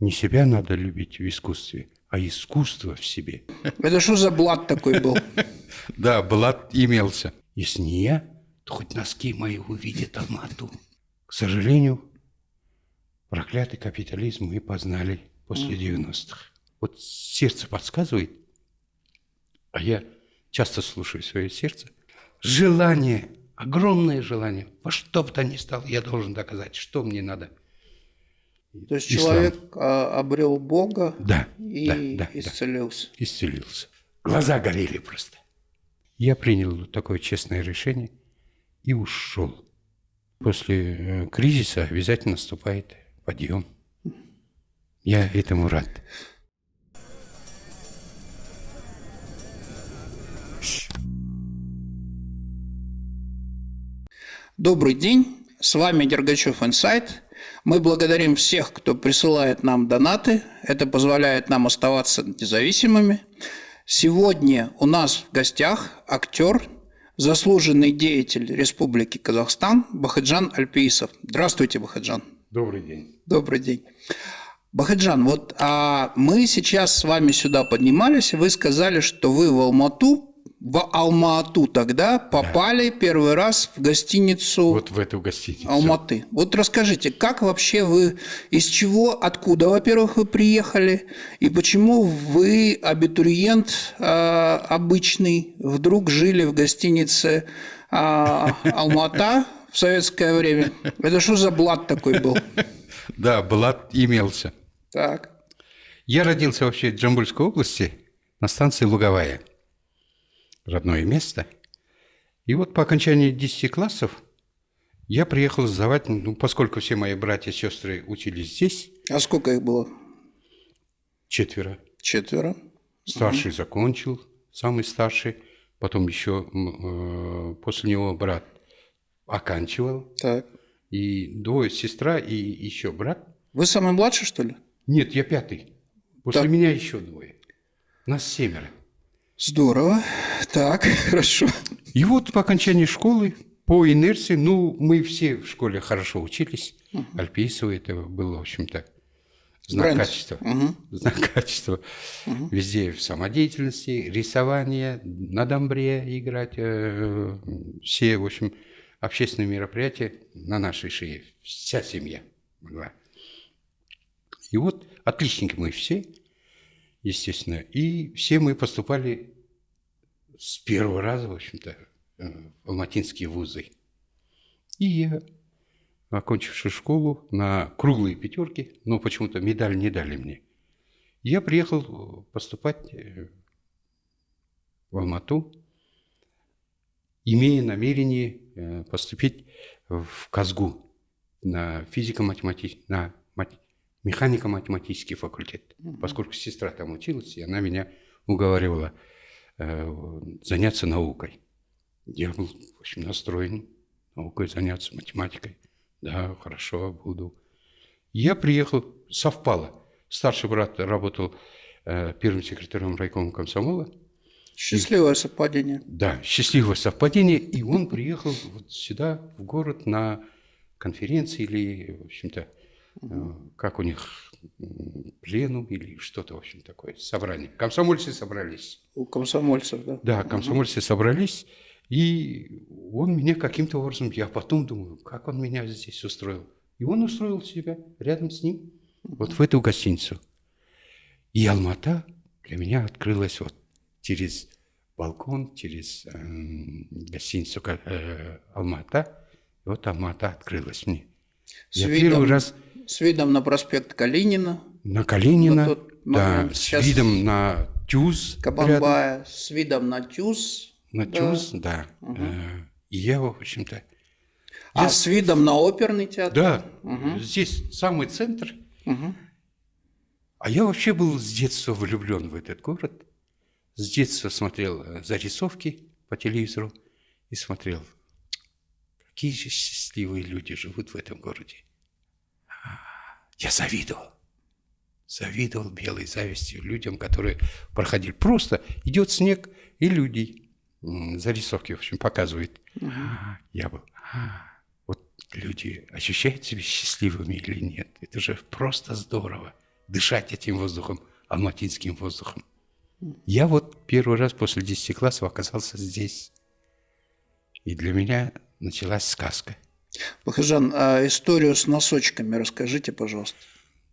Не себя надо любить в искусстве, а искусство в себе. Это что за блат такой был? Да, блат имелся. Если не я, то хоть носки мои увидят Алмату. К сожалению, проклятый капитализм мы познали после 90-х. Вот сердце подсказывает, а я часто слушаю свое сердце, желание, огромное желание, во что бы то ни стало, я должен доказать, что мне надо. То есть Ислам. человек а, обрел Бога да, и да, да, исцелился. Да, исцелился. Глаза горели просто. Я принял такое честное решение и ушел. После э, кризиса обязательно наступает подъем. Я этому рад. Добрый день, с вами Дергачев Инсайт. Мы благодарим всех, кто присылает нам донаты. Это позволяет нам оставаться независимыми. Сегодня у нас в гостях актер, заслуженный деятель Республики Казахстан Бахаджан Альпиисов. Здравствуйте, Бахаджан. Добрый день. Добрый день. Бахаджан, вот а мы сейчас с вами сюда поднимались, и вы сказали, что вы в Алмату в Алма-Ату тогда попали да. первый раз в гостиницу Вот в эту гостиницу. Алматы. Вот расскажите, как вообще вы, из чего, откуда, во-первых, вы приехали, и почему вы, абитуриент э, обычный, вдруг жили в гостинице э, Алмата в советское время? Это что за блат такой был? Да, блат имелся. Так. Я родился вообще в Джамбульской области на станции Луговая – родное место. И вот по окончании 10 классов я приехал сдавать, ну, поскольку все мои братья и сестры учились здесь. А сколько их было? Четверо. Четверо. Старший угу. закончил, самый старший. Потом еще э, после него брат оканчивал. Так. И двое сестра и еще брат. Вы самый младший, что ли? Нет, я пятый. После так. меня еще двое. Нас семеро. Здорово. Так, хорошо. И вот по окончании школы, по инерции, ну, мы все в школе хорошо учились. Угу. Альпийцево это было, в общем-то, знак Бренд. качества. Угу. Знак качества. Угу. Везде в самодеятельности, рисование, на домбре играть. Э, все, в общем, общественные мероприятия на нашей шее. Вся семья была. И вот отличники мы все естественно. И все мы поступали с первого раза, в общем-то, э, в алматинские вузы. И я, окончивший школу на круглые пятерки, но почему-то медаль не дали мне, я приехал поступать э, в Алмату, имея намерение э, поступить в Казгу на физико-математический, на механико-математический факультет, поскольку сестра там училась, и она меня уговаривала э, заняться наукой. Я был, в общем, настроен наукой заняться, математикой. Да, хорошо, буду. Я приехал, совпало. Старший брат работал э, первым секретарем райкома комсомола. Счастливое и, совпадение. Да, счастливое совпадение. И он приехал вот сюда, в город, на конференции или, в общем-то, Э, как у них пленум или что-то, в общем, такое, собрание. Комсомольцы собрались. У комсомольцев, да? Да, комсомольцы угу. собрались, и он меня каким-то образом, я потом думаю, как он меня здесь устроил. И он устроил себя рядом с ним, угу. вот в эту гостиницу. И Алмата для меня открылась вот через балкон, через э, гостиницу э, Алмата. И вот Алмата открылась мне. С я видом... первый раз с видом на проспект Калинина. На Калинина, да, Сейчас с видом на Тюз. Кабанбая, рядом. с видом на Тюз. На да. Тюз, да. Угу. И я, в общем-то... А я... с видом на оперный театр? Да, угу. здесь самый центр. Угу. А я вообще был с детства влюблен в этот город. С детства смотрел э, зарисовки по телевизору и смотрел, какие же счастливые люди живут в этом городе. Я завидовал. Завидовал белой завистью людям, которые проходили. Просто идет снег, и люди зарисовки, в общем, показывают. Угу. Я был. Вот люди ощущают себя счастливыми или нет. Это же просто здорово. дышать этим воздухом, алматинским воздухом. Я вот первый раз после 10 классов оказался здесь. И для меня началась сказка. Бахажан, а историю с носочками расскажите, пожалуйста.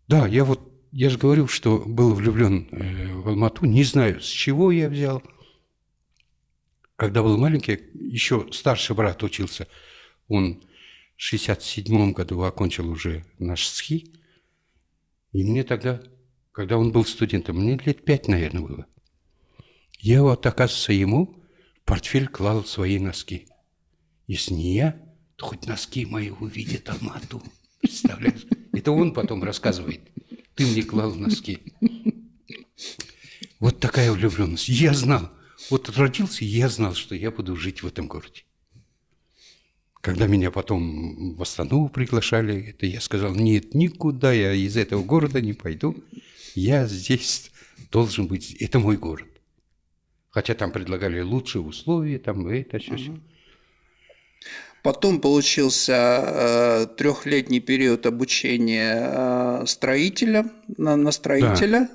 Да, я вот, я же говорил, что был влюблен э, в Алмату. Не знаю, с чего я взял. Когда был маленький, еще старший брат учился. Он в 67 году окончил уже наш СХИ. И мне тогда, когда он был студентом, мне лет пять, наверное, было. Я вот, оказывается, ему портфель клал свои носки. Если не я, хоть носки мои увидит Алмату. Представляешь? Это он потом рассказывает. Ты мне клал носки. Вот такая влюбленность. Я знал. Вот родился, я знал, что я буду жить в этом городе. Когда меня потом в Астану приглашали, это я сказал, нет, никуда я из этого города не пойду. Я здесь должен быть, это мой город. Хотя там предлагали лучшие условия, там это, все, все. Потом получился э, трехлетний период обучения э, строителя на, на строителя. Да.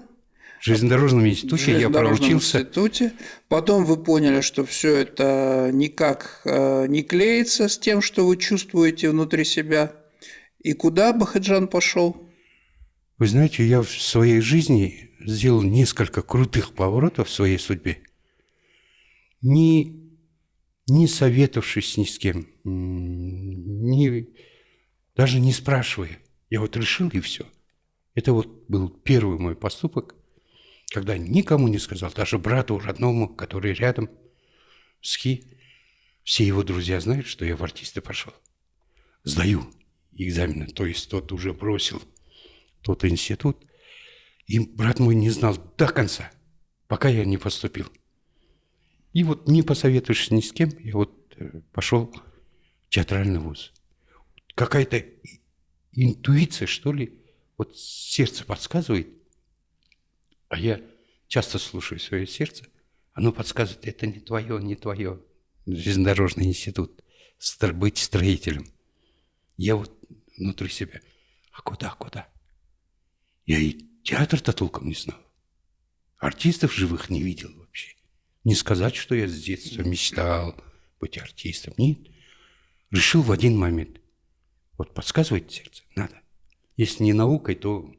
В железнодорожном институте в я проучился. институте. Потом вы поняли, что все это никак э, не клеится с тем, что вы чувствуете внутри себя. И куда Бахаджан пошел? Вы знаете, я в своей жизни сделал несколько крутых поворотов в своей судьбе не, не советовавшись ни с кем, не, даже не спрашивая. Я вот решил и все. Это вот был первый мой поступок, когда никому не сказал, даже брату родному, который рядом, СХИ, все его друзья знают, что я в артисты пошел. Сдаю экзамены, то есть тот уже бросил тот институт. И брат мой не знал до конца, пока я не поступил. И вот не посоветуешь ни с кем, я вот э, пошел в театральный вуз. Какая-то интуиция, что ли, вот сердце подсказывает, а я часто слушаю свое сердце, оно подсказывает, это не твое, не твое. Железнодорожный институт, быть строителем. Я вот внутри себя, а куда, куда? Я и театр-то толком не знал. Артистов живых не видел. Не сказать, что я с детства мечтал быть артистом. Нет. Решил в один момент. Вот подсказывает сердце, надо. Если не наукой, то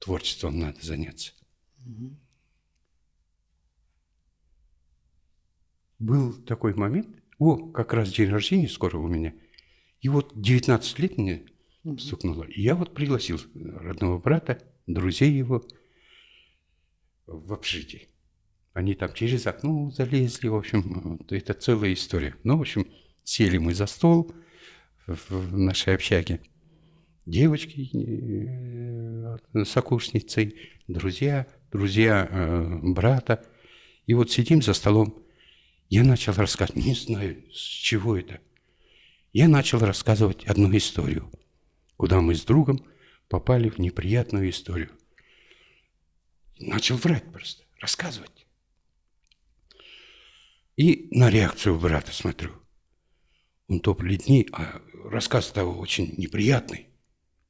творчеством надо заняться. Был такой момент, о, как раз день рождения скоро у меня, и вот 19 лет мне стукнуло, и я вот пригласил родного брата, друзей его в общежитие. Они там через окно залезли, в общем, это целая история. Ну, в общем, сели мы за стол в нашей общаге. Девочки, э, сокурсницы, друзья, друзья э, брата. И вот сидим за столом. Я начал рассказывать, не знаю, с чего это. Я начал рассказывать одну историю, куда мы с другом попали в неприятную историю. Начал врать просто, рассказывать. И на реакцию брата смотрю. Он то бледней, а рассказ-то очень неприятный.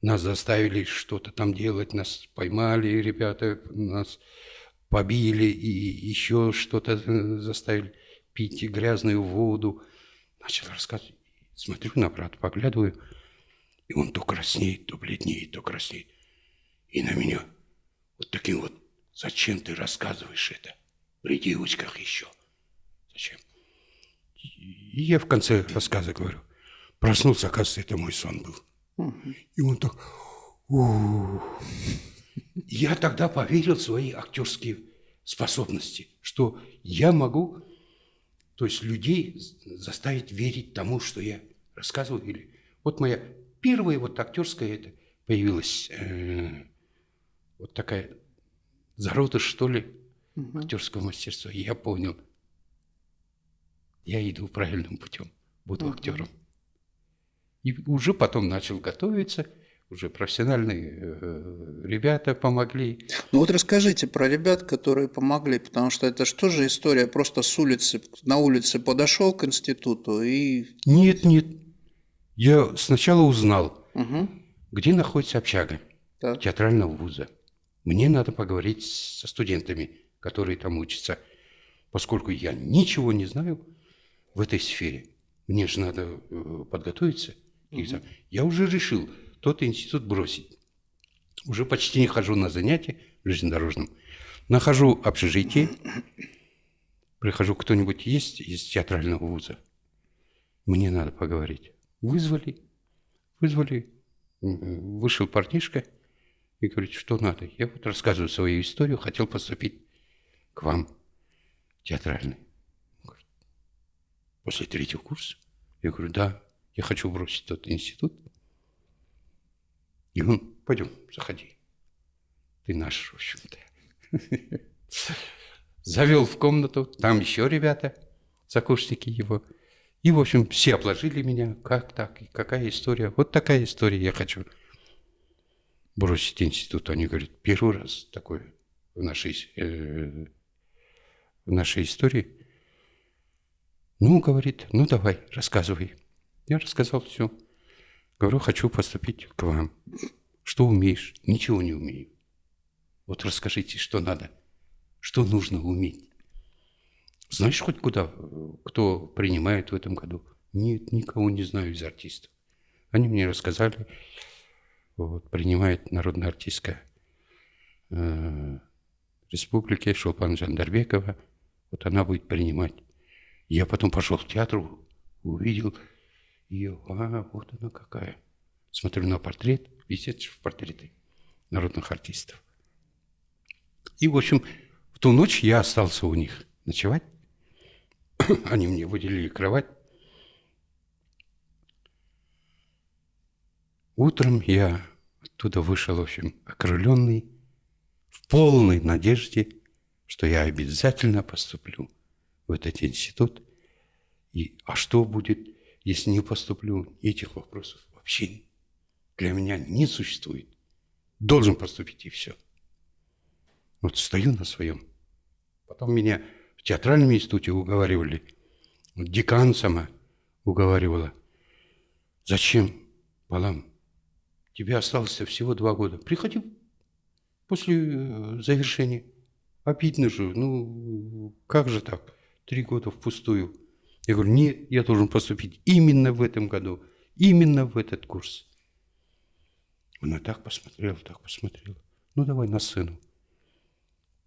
Нас заставили что-то там делать, нас поймали ребята, нас побили и еще что-то заставили пить грязную воду. Начал рассказывать. Смотрю на брата, поглядываю, и он то краснеет, то бледнеет, то краснеет. И на меня вот таким вот, зачем ты рассказываешь это? При девочках еще. Зачем? И я в конце рассказа говорю, проснулся, оказывается, это мой сон был. И он так, я тогда поверил в свои актерские способности, что я могу, то есть людей заставить верить тому, что я рассказываю. Или вот моя первая вот актерская это появилась э, вот такая зародыш, что ли, актерского мастерства. И я понял, я иду правильным путем, буду актером. И уже потом начал готовиться, уже профессиональные э, ребята помогли. Ну вот расскажите про ребят, которые помогли, потому что это что же история, просто с улицы, на улице подошел к институту и... Нет, нет. Я сначала узнал, угу. где находится общага так. театрального вуза. Мне надо поговорить со студентами, которые там учатся, поскольку я ничего не знаю в этой сфере. Мне же надо э, подготовиться. Угу. Я уже решил тот институт бросить. Уже почти не хожу на занятия железнодорожном. Нахожу общежитие. Прихожу, кто-нибудь есть из театрального вуза? Мне надо поговорить. Вызвали. Вызвали. Вышел парнишка и говорит, что надо. Я вот рассказываю свою историю, хотел поступить к вам театральный. После третьего курса. Я говорю, да, я хочу бросить тот институт. И он, пойдем, заходи. Ты наш, в общем-то. Завел в комнату, там еще ребята, сокурсники его. И, в общем, все обложили меня, как так, какая история. Вот такая история я хочу бросить институт. Они говорят, первый раз такое в нашей, э, в нашей истории. Ну, говорит, ну давай, рассказывай. Я рассказал все. Говорю, хочу поступить к вам. Что умеешь? Ничего не умею. Вот расскажите, что надо, что нужно уметь. Знаешь хоть куда, кто принимает в этом году? Нет, никого не знаю из артистов. Они мне рассказали, вот, принимает народная артистка э, республики Шолпан Жандарбекова. Вот она будет принимать. Я потом пошел в театр, увидел ее. А, вот она какая. Смотрю на портрет, висит в портреты народных артистов. И, в общем, в ту ночь я остался у них ночевать. Они мне выделили кровать. Утром я оттуда вышел, в общем, окрыленный, в полной надежде, что я обязательно поступлю в этот институт. И, а что будет, если не поступлю? Этих вопросов вообще для меня не существует. Должен поступить и все. Вот стою на своем. Потом меня в театральном институте уговаривали, декан сама уговаривала. Зачем, Палам, Тебе осталось всего два года. Приходи после э, завершения. Обидно же. Ну, как же так? Три года впустую. Я говорю, нет, я должен поступить именно в этом году. Именно в этот курс. Она так посмотрела, так посмотрела. Ну, давай на сцену.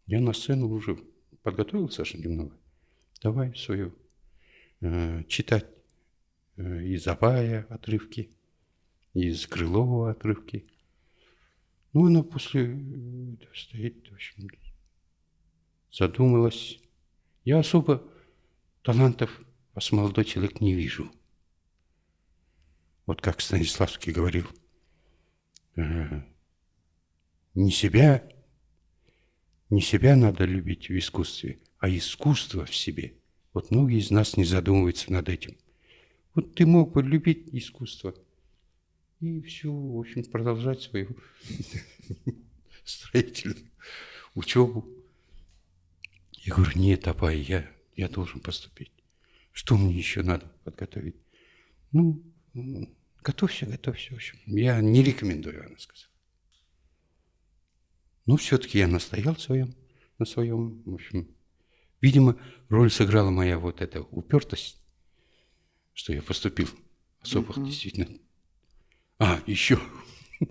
Я на сцену уже подготовился же немного. Давай свою э, читать э, из Абая отрывки из Крылова отрывки. Ну, она после э, стоит, в общем, задумалась. Я особо талантов вас, молодой человек, не вижу. Вот как Станиславский говорил, э, не себя, не себя надо любить в искусстве, а искусство в себе. Вот многие из нас не задумываются над этим. Вот ты мог бы любить искусство – и все, в общем, продолжать свою строительную учебу. Я говорю, нет, Абай, я, я должен поступить. Что мне еще надо подготовить? Ну, готовься, готовься. В общем, я не рекомендую, она сказала. Но все-таки я настоял своем, на своем. В общем, видимо, роль сыграла моя вот эта упертость, что я поступил особых uh-huh. действительно а, еще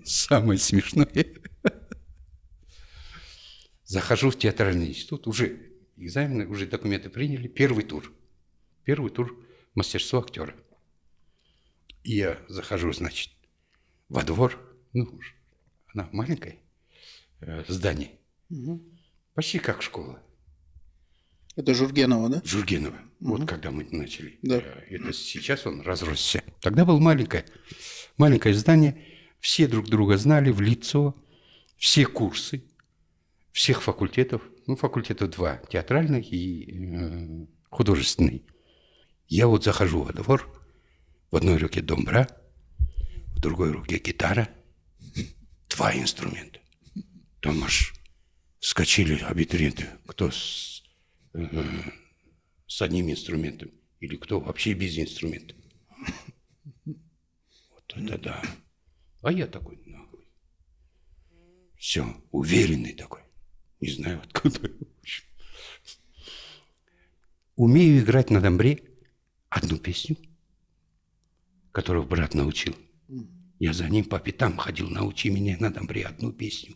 самое смешное. Захожу в театральный институт, уже экзамены, уже документы приняли, первый тур. Первый тур мастерство актера. И я захожу, значит, во двор, ну, она маленькое э, здание, угу. почти как школа. Это Жургенова, да? Жургенова. Угу. Вот когда мы начали. Да. Э, это сейчас он разросся. Тогда был маленькое. Маленькое здание, все друг друга знали в лицо, все курсы, всех факультетов, ну, факультетов два, театральный и э, художественный. Я вот захожу во двор, в одной руке домбра, в другой руке гитара, два инструмента. Там аж вскочили абитуриенты, кто с, э, с одним инструментом или кто вообще без инструмента. Вот это да. А я такой наглый. Все, уверенный такой. Не знаю откуда. Умею играть на домбре одну песню, которую брат научил. Я за ним по пятам ходил, научи меня на домбре одну песню.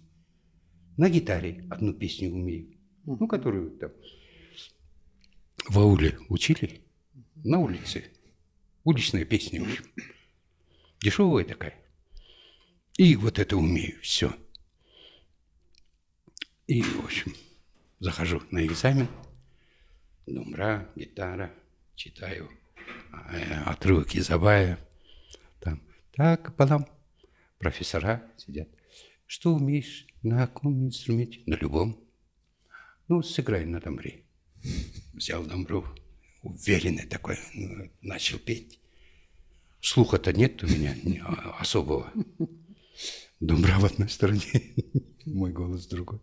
На гитаре одну песню умею. Ну, которую там в ауле учили на улице. Уличная песня, в общем. Дешевая такая. И вот это умею, все. И, в общем, захожу на экзамен. Домбра, гитара, читаю э, отрывок из Абая. Там, так, балам, профессора сидят. Что умеешь на каком инструменте? На любом. Ну, сыграй на домбре. Взял домбру, уверенный такой, ну, начал петь. Слуха-то нет у меня а, особого. Домбра в одной стороне, мой голос в другой.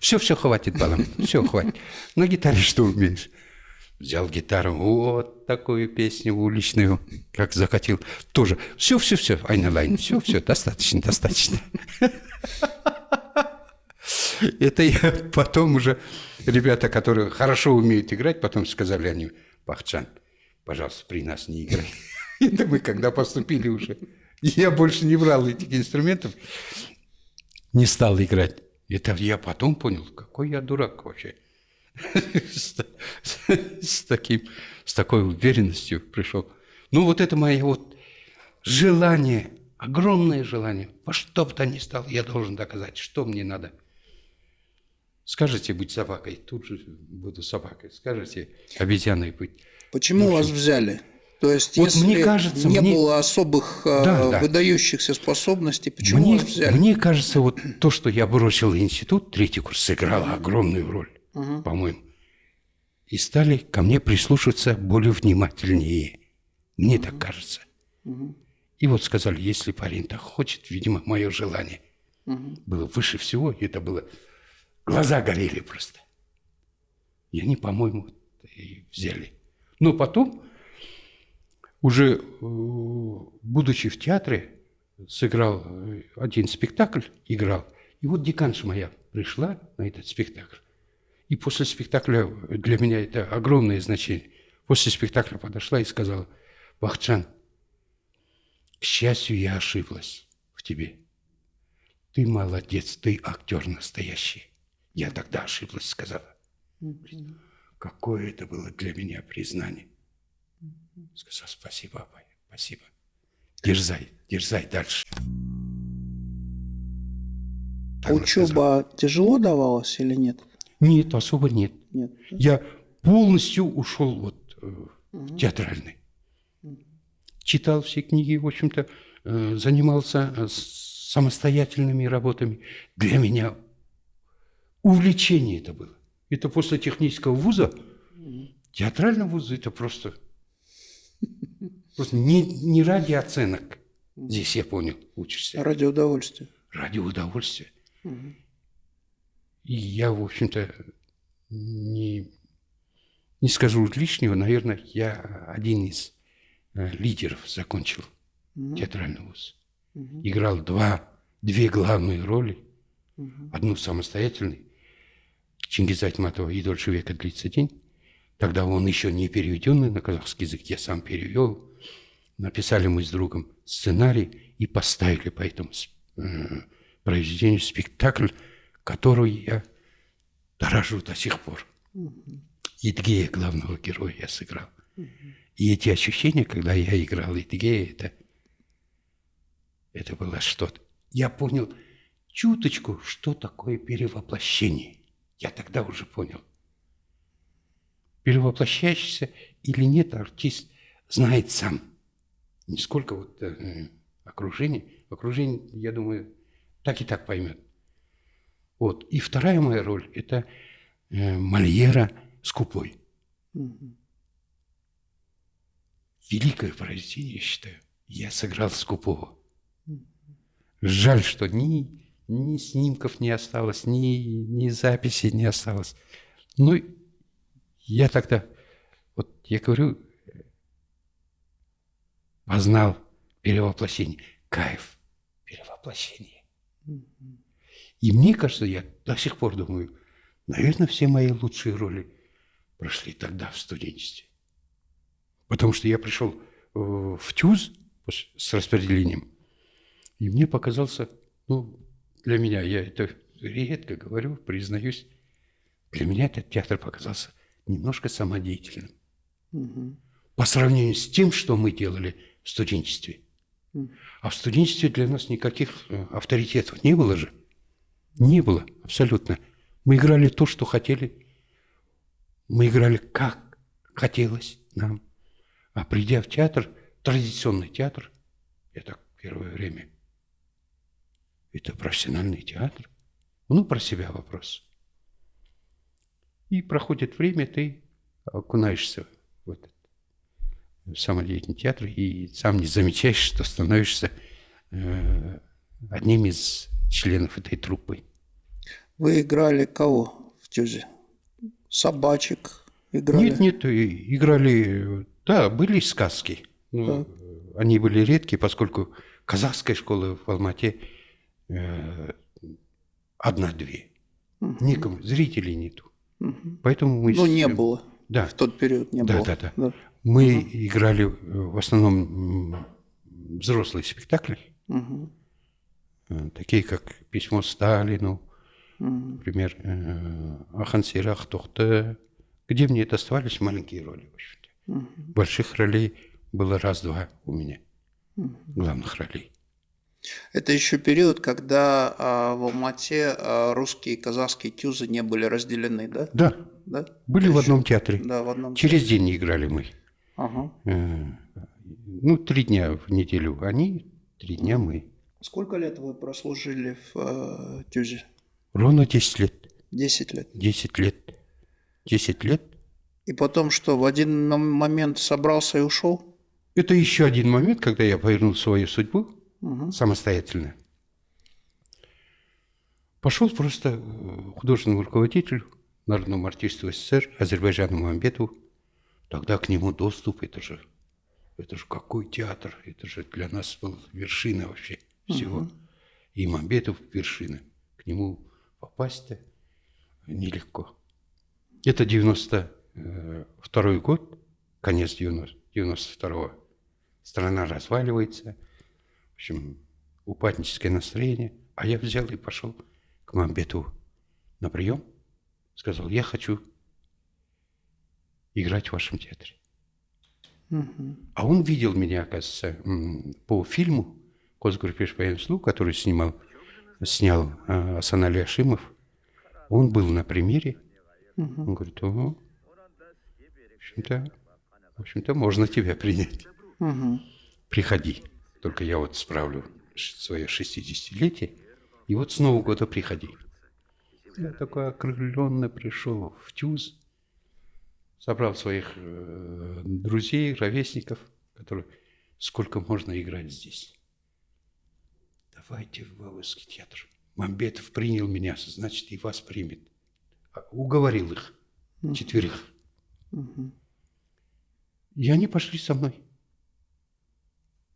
Все, все, хватит, балам, все, хватит. На гитаре что умеешь? Взял гитару, вот такую песню уличную, как закатил. Тоже, все, все, все, Айна Лайн, все, все, достаточно, достаточно. Это я потом уже, ребята, которые хорошо умеют играть, потом сказали они, Пахчан, пожалуйста, при нас не играй. Это мы когда поступили уже. Я больше не брал этих инструментов, не стал играть. Это я потом понял, какой я дурак вообще. С, таким, с такой уверенностью пришел. Ну вот это мое вот желание, огромное желание, во что бы то ни стало, я должен доказать, что мне надо – Скажете быть собакой, тут же буду собакой. Скажете обезьяной быть. Почему ну, вас взяли? То есть, вот если мне кажется, не мне... было особых а, да, да. выдающихся способностей, почему мне, взяли? Мне кажется, вот то, что я бросил институт, третий курс, сыграло огромную роль, угу. по-моему. И стали ко мне прислушиваться более внимательнее. Мне угу. так кажется. Угу. И вот сказали, если парень так хочет, видимо, мое желание угу. было выше всего, и это было Глаза горели просто. И они, по-моему, взяли. Но потом, уже э, будучи в театре, сыграл э, один спектакль, играл. И вот деканша моя пришла на этот спектакль. И после спектакля, для меня это огромное значение, после спектакля подошла и сказала, Бахчан, к счастью, я ошиблась в тебе. Ты молодец, ты актер настоящий. Я тогда ошиблась, сказала. Какое это было для меня признание. Сказал, спасибо, Абай, спасибо. Дерзай, дерзай дальше. Так Учеба тяжело давалась или нет? Нет, особо нет. нет Я полностью ушел вот угу. театральный. Читал все книги, в общем-то, э, занимался э, самостоятельными работами. Для меня увлечение это было. Это после технического вуза, театрального вуза, это просто, просто не, не ради оценок. Здесь я понял, учишься. А ради удовольствия. Ради удовольствия. Угу. И я, в общем-то, не, не скажу лишнего, наверное, я один из э, лидеров закончил угу. театральный вуз. Угу. Играл два, две главные роли. Угу. Одну самостоятельный, Чингиза Айтматова «И дольше века длится день». Тогда он еще не переведенный на казахский язык, я сам перевел. Написали мы с другом сценарий и поставили по этому э, произведению спектакль, который я дорожу до сих пор. Идгея главного героя я сыграл. И эти ощущения, когда я играл Идгея, это, это было что-то. Я понял чуточку, что такое перевоплощение. Я тогда уже понял. Перевоплощающийся или нет, артист знает сам. Не сколько вот э, окружение. Окружение, я думаю, так и так поймет. Вот. И вторая моя роль – это э, Мольера «Скупой». Угу. Великое произведение, я считаю. Я сыграл «Скупого». Жаль, что ни ни снимков не осталось, ни, ни записи не осталось. Ну, я тогда, вот я говорю, познал перевоплощение. Кайф перевоплощения. И мне кажется, я до сих пор думаю, наверное, все мои лучшие роли прошли тогда в студенчестве. Потому что я пришел э, в ТЮЗ с распределением, и мне показался, ну, для меня, я это редко говорю, признаюсь, для меня этот театр показался немножко самодеятельным. Угу. По сравнению с тем, что мы делали в студенчестве. А в студенчестве для нас никаких э, авторитетов не было же. Не было, абсолютно. Мы играли то, что хотели. Мы играли как хотелось нам. А придя в театр, традиционный театр, это первое время, это профессиональный театр. Ну, про себя вопрос. И проходит время, ты окунаешься в этот самодеятельный театр и сам не замечаешь, что становишься э, одним из членов этой труппы. Вы играли кого в Тюзе? Собачек играли? Нет, нет, играли... Да, были сказки. Ну, они были редкие, поскольку казахская школа в Алмате э, одна-две. Угу. Никому, зрителей нету. Угу. Поэтому мы... Ну, не было. Да. В тот период не да, было. Да, да, да. Мы угу. играли в основном взрослые спектакли. Угу. Такие, как «Письмо Сталину», угу. например, э, «Ахан Сирах Тухты», где мне доставались маленькие роли, в общем-то. Угу. Больших ролей было раз-два у меня, угу. главных ролей. Это еще период, когда а, в Алмате а, русские и казахские тюзы не были разделены, да? Да. да? Были Это в одном театре. Да, в одном Через театре. день играли мы. Ага. Э, ну, три дня в неделю они, три дня мы. Сколько лет вы прослужили в э, ТЮЗе? Ровно 10 лет. 10 лет? 10 лет. 10 лет. И потом что, в один момент собрался и ушел? Это еще один момент, когда я повернул свою судьбу угу. самостоятельно. Пошел просто э, художественному руководителю, народному артисту СССР Азербайджану Мамбетову. Тогда к нему доступ, это же, это же какой театр, это же для нас был вершина вообще всего. Угу. И Мамбетов вершина. К нему попасть-то нелегко. Это 92 год, конец 90, 92-го. Страна разваливается, общем, упадническое настроение. А я взял и пошел к Мамбетову на прием. Сказал, я хочу играть в вашем театре. Угу. А он видел меня, оказывается, по фильму «Косгруппеш по который снимал, снял э, Асанали Ашимов. Он был на премьере. Угу. Он говорит, ого, в общем-то, в общем-то, можно тебя принять. Угу. Приходи. Только я вот справлю свое 60-летие, и вот с Нового года приходи. Я такой окрыленный пришел в ТЮЗ, собрал своих э, друзей, ровесников, которые сколько можно играть здесь. Давайте в Вавылский театр. Мамбетов принял меня, значит, и вас примет. А, уговорил их, четверых. И они пошли со мной.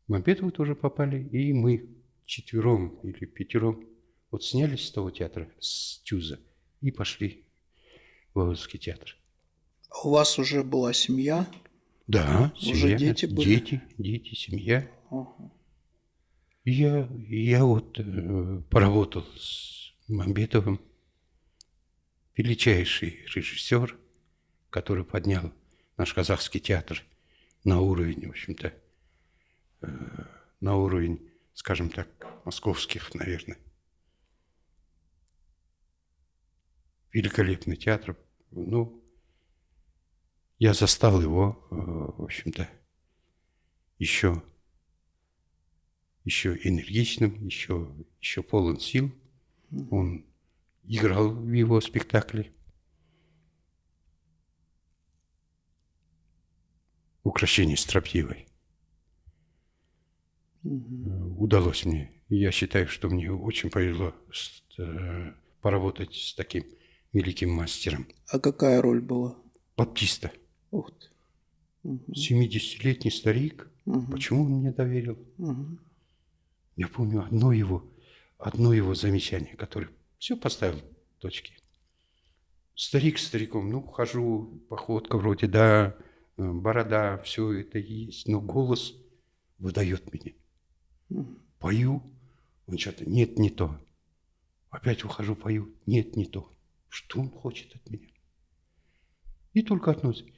Мамбетовы тоже попали, и мы четвером или пятером вот снялись с того театра, с Тюза, и пошли в Вавылский театр. У вас уже была семья? Да, уже семья. дети были? Дети, дети, семья. Ага. Я, я вот э, поработал с Мамбетовым, величайший режиссер, который поднял наш казахский театр на уровень, в общем-то, на уровень, скажем так, московских, наверное. Великолепный театр. Ну, я застал его, э, в общем-то, еще, еще энергичным, еще, еще полон сил. Он играл в его спектакле. Украшение строптивой. Угу. Удалось мне. Я считаю, что мне очень повезло э, поработать с таким великим мастером. А какая роль была? Баптиста. Ух ты. Угу. 70-летний старик. Угу. Почему он мне доверил? Угу. Я помню одно его, одно его замечание, которое Все поставил точки. Старик стариком, ну, хожу, походка вроде, да, э, борода, все это есть, но голос выдает меня. Пою, он что-то, нет, не то. Опять ухожу, пою, нет, не то. Что он хочет от меня? И только относится.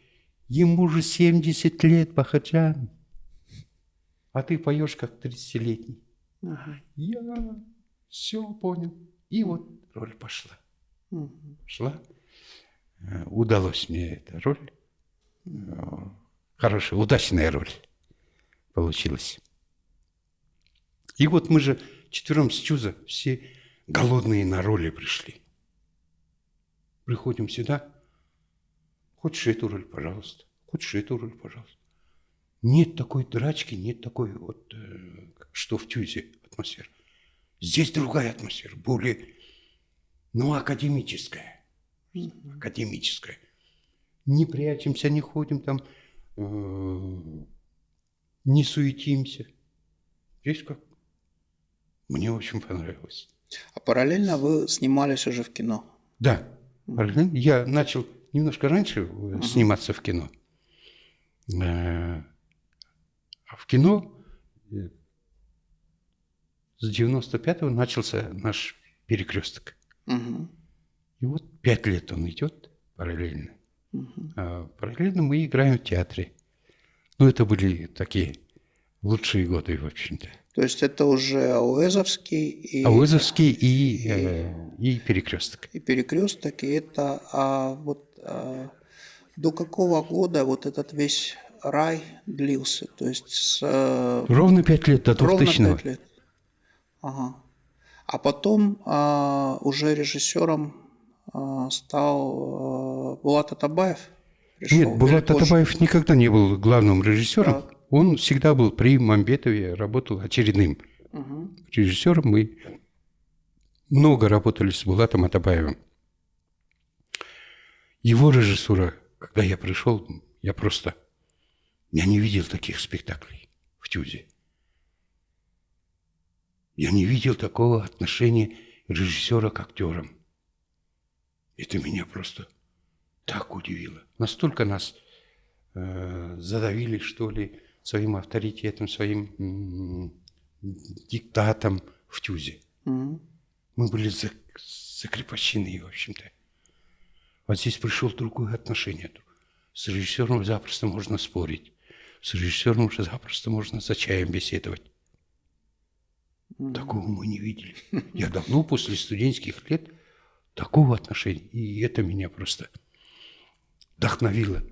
Ему же 70 лет, Бахаджан. А ты поешь как 30-летний. Ага. Я все понял. И вот роль пошла. Угу. Шла. Э, удалось мне эта роль. Э, хорошая, удачная роль получилась. И вот мы же четвером с Чуза все голодные на роли пришли. Приходим сюда. Хочешь эту роль, пожалуйста. Хочешь эту роль, пожалуйста. Нет такой драчки, нет такой вот, э, что в Тюзе атмосфера. Здесь другая атмосфера, более, ну, академическая. Академическая. Не прячемся, не ходим там, э, не суетимся. Здесь как? Мне очень понравилось. А параллельно вы снимались уже в кино? Да. Я начал немножко раньше uh сниматься в кино. Э, а в кино э, с 95-го начался наш перекресток. Угу. И вот пять лет он идет параллельно. Угу. А параллельно мы играем в театре. Ну, это были такие лучшие годы, в общем-то. То есть это уже Ауэзовский и... Ауэзовский и, и, э, и перекресток. И перекресток, и это а, вот а, до какого года вот этот весь рай длился? То есть с... Э, ровно пять лет, до 2000 Ровно 5 лет. Ага. А потом а, уже режиссером а, стал а, Булат Атабаев. Пришел, Нет, Булат Атабаев никогда не был главным режиссером. Так. Он всегда был при Мамбетове, работал очередным угу. режиссером. Мы много работали с Булатом Атабаевым. Его режиссура, когда я пришел, я просто... Я не видел таких спектаклей в Тюзе. Я не видел такого отношения режиссера к актерам. Это меня просто так удивило. Настолько нас э, задавили, что ли, своим авторитетом, своим диктатом в Тюзе. Mm-hmm. Мы были закрепощены, в общем-то. Вот здесь пришел другое отношение. С режиссером запросто можно спорить. С режиссером уже запросто можно за чаем беседовать. Такого мы не видели. Я давно после студенческих лет такого отношения. И это меня просто вдохновило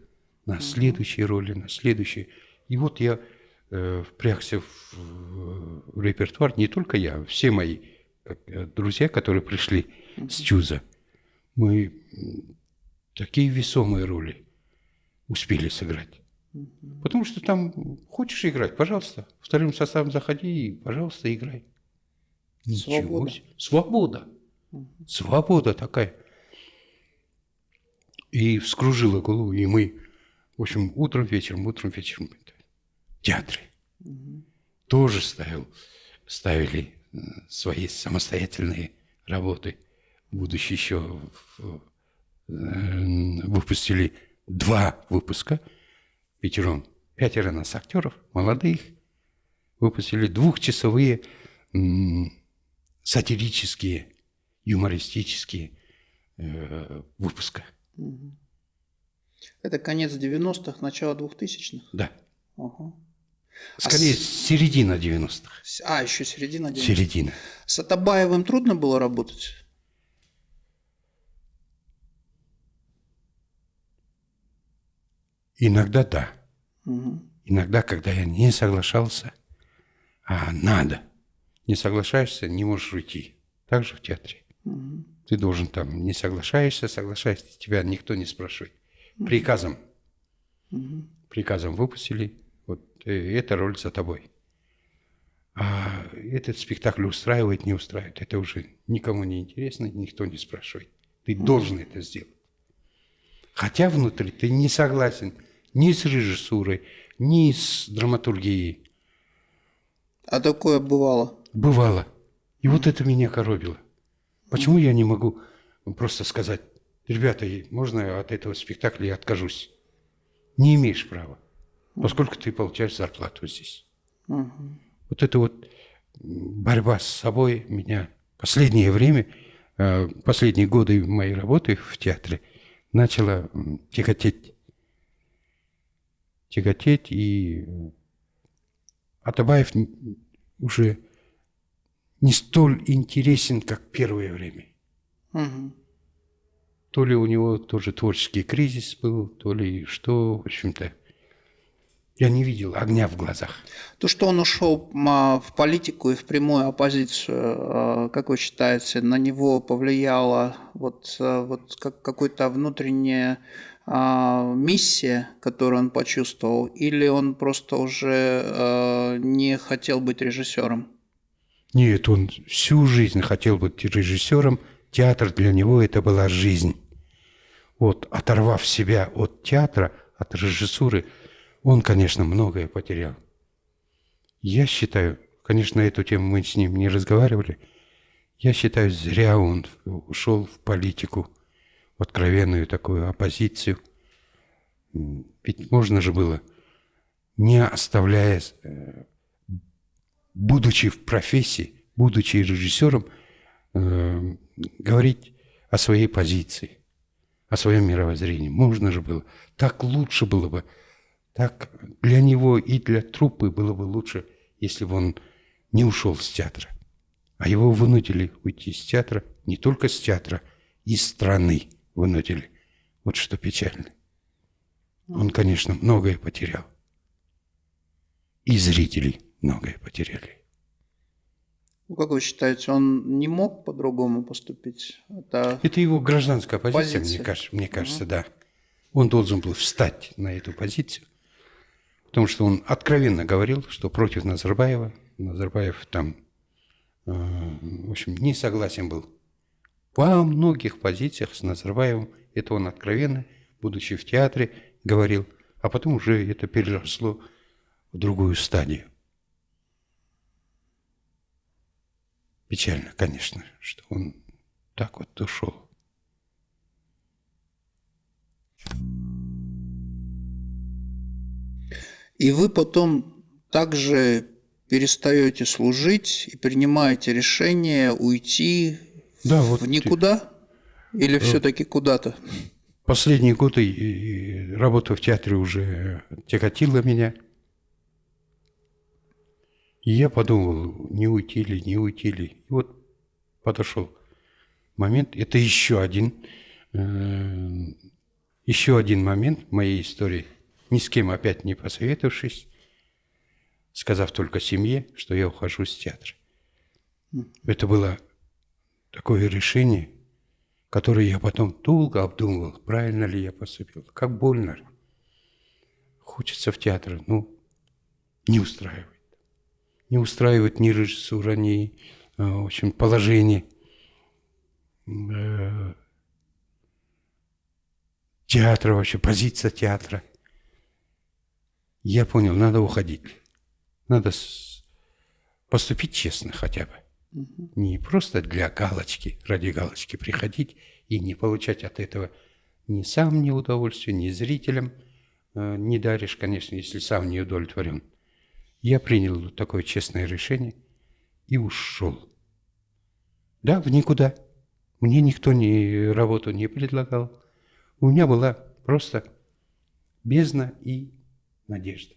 на следующие роли, на следующие. И вот я э, впрягся в, в репертуар, не только я, все мои э, друзья, которые пришли с Чуза. Мы такие весомые роли успели сыграть. Потому что там хочешь играть, пожалуйста, вторым составом заходи и, пожалуйста, играй. Ничего Свобода. себе. Свобода. Свобода такая. И вскружила голову, и мы, в общем, утром, вечером, утром, вечером театре. Угу. Тоже ставил, ставили свои самостоятельные работы. Будучи еще э, выпустили два выпуска пятером. Пятеро нас актеров, молодых. Выпустили двухчасовые сатирические, юмористические э, выпуска. Это конец 90-х, начало 2000-х? Да. Ага. Скорее, а с... середина 90-х. А, еще середина 90-х. Середина. С Атабаевым трудно было работать? Иногда да. Угу. Иногда, когда я не соглашался, а надо – не соглашаешься, не можешь уйти. Так же в театре. Угу. Ты должен там, не соглашаешься, соглашаешься, тебя никто не спрашивает. Приказом. Угу. Приказом выпустили, э, эта роль за тобой. А этот спектакль устраивает, не устраивает, это уже никому не интересно, никто не спрашивает. Ты должен это сделать. Хотя внутри ты не согласен ни с режиссурой, ни с драматургией. А такое бывало? Бывало. И вот это меня коробило. Почему я не могу просто сказать, ребята, можно от этого спектакля я откажусь? Не имеешь права, поскольку ты получаешь зарплату здесь. Угу. Вот это вот борьба с собой меня последнее время, э, последние годы моей работы в театре начала тяготеть. Тяготеть, и Атабаев уже не столь интересен, как первое время. Угу. То ли у него тоже творческий кризис был, то ли что, в общем-то. Я не видел огня в глазах. То, что он ушел а, в политику и в прямую оппозицию, а, как вы считаете, на него повлияла вот, а, вот как, какая-то внутренняя миссия, которую он почувствовал, или он просто уже не хотел быть режиссером? Нет, он всю жизнь хотел быть режиссером. Театр для него это была жизнь. Вот, оторвав себя от театра, от режиссуры, он, конечно, многое потерял. Я считаю, конечно, эту тему мы с ним не разговаривали, я считаю, зря он ушел в политику, в откровенную такую оппозицию. Ведь можно же было, не оставляя э, будучи в профессии, будучи режиссером, э, говорить о своей позиции, о своем мировоззрении. Можно же было. Так лучше было бы. Так для него и для труппы было бы лучше, если бы он не ушел с театра. А его вынудили уйти с театра, не только с театра, из страны вынудили. Вот что печально. Он, конечно, многое потерял. И зрителей многое потеряли. Ну, как вы считаете, он не мог по-другому поступить? Это, Это его гражданская позиция, позиция. мне кажется, мне кажется угу. да. Он должен был встать на эту позицию, потому что он откровенно говорил, что против Назарбаева, Назарбаев там, э, в общем, не согласен был. Во многих позициях с Назарбаевым, это он откровенно, будучи в театре, говорил, а потом уже это переросло в другую стадию. Печально, конечно, что он так вот ушел. И вы потом также перестаете служить и принимаете решение уйти да, в вот никуда или э, все-таки куда-то? Последние годы работа в театре уже тяготила меня. И я подумал, не уйти ли, не уйти ли. И вот подошел момент. Это еще один, э, еще один момент в моей истории. Ни с кем опять не посоветовавшись, сказав только семье, что я ухожу с театра. Это было такое решение, которое я потом долго обдумывал, правильно ли я поступил. Как больно. Хочется в театр, ну, не устраивает не устраивает ни режиссура, ни э, в общем, положение э, театра вообще, позиция театра. Я понял, надо уходить. Надо поступить честно хотя бы. Не просто для галочки, ради галочки приходить и не получать от этого ни сам ни удовольствия, ни зрителям э, не даришь, конечно, если сам не удовлетворен. Я принял такое честное решение и ушел. Да, в никуда. Мне никто ни работу не предлагал. У меня была просто бездна и надежда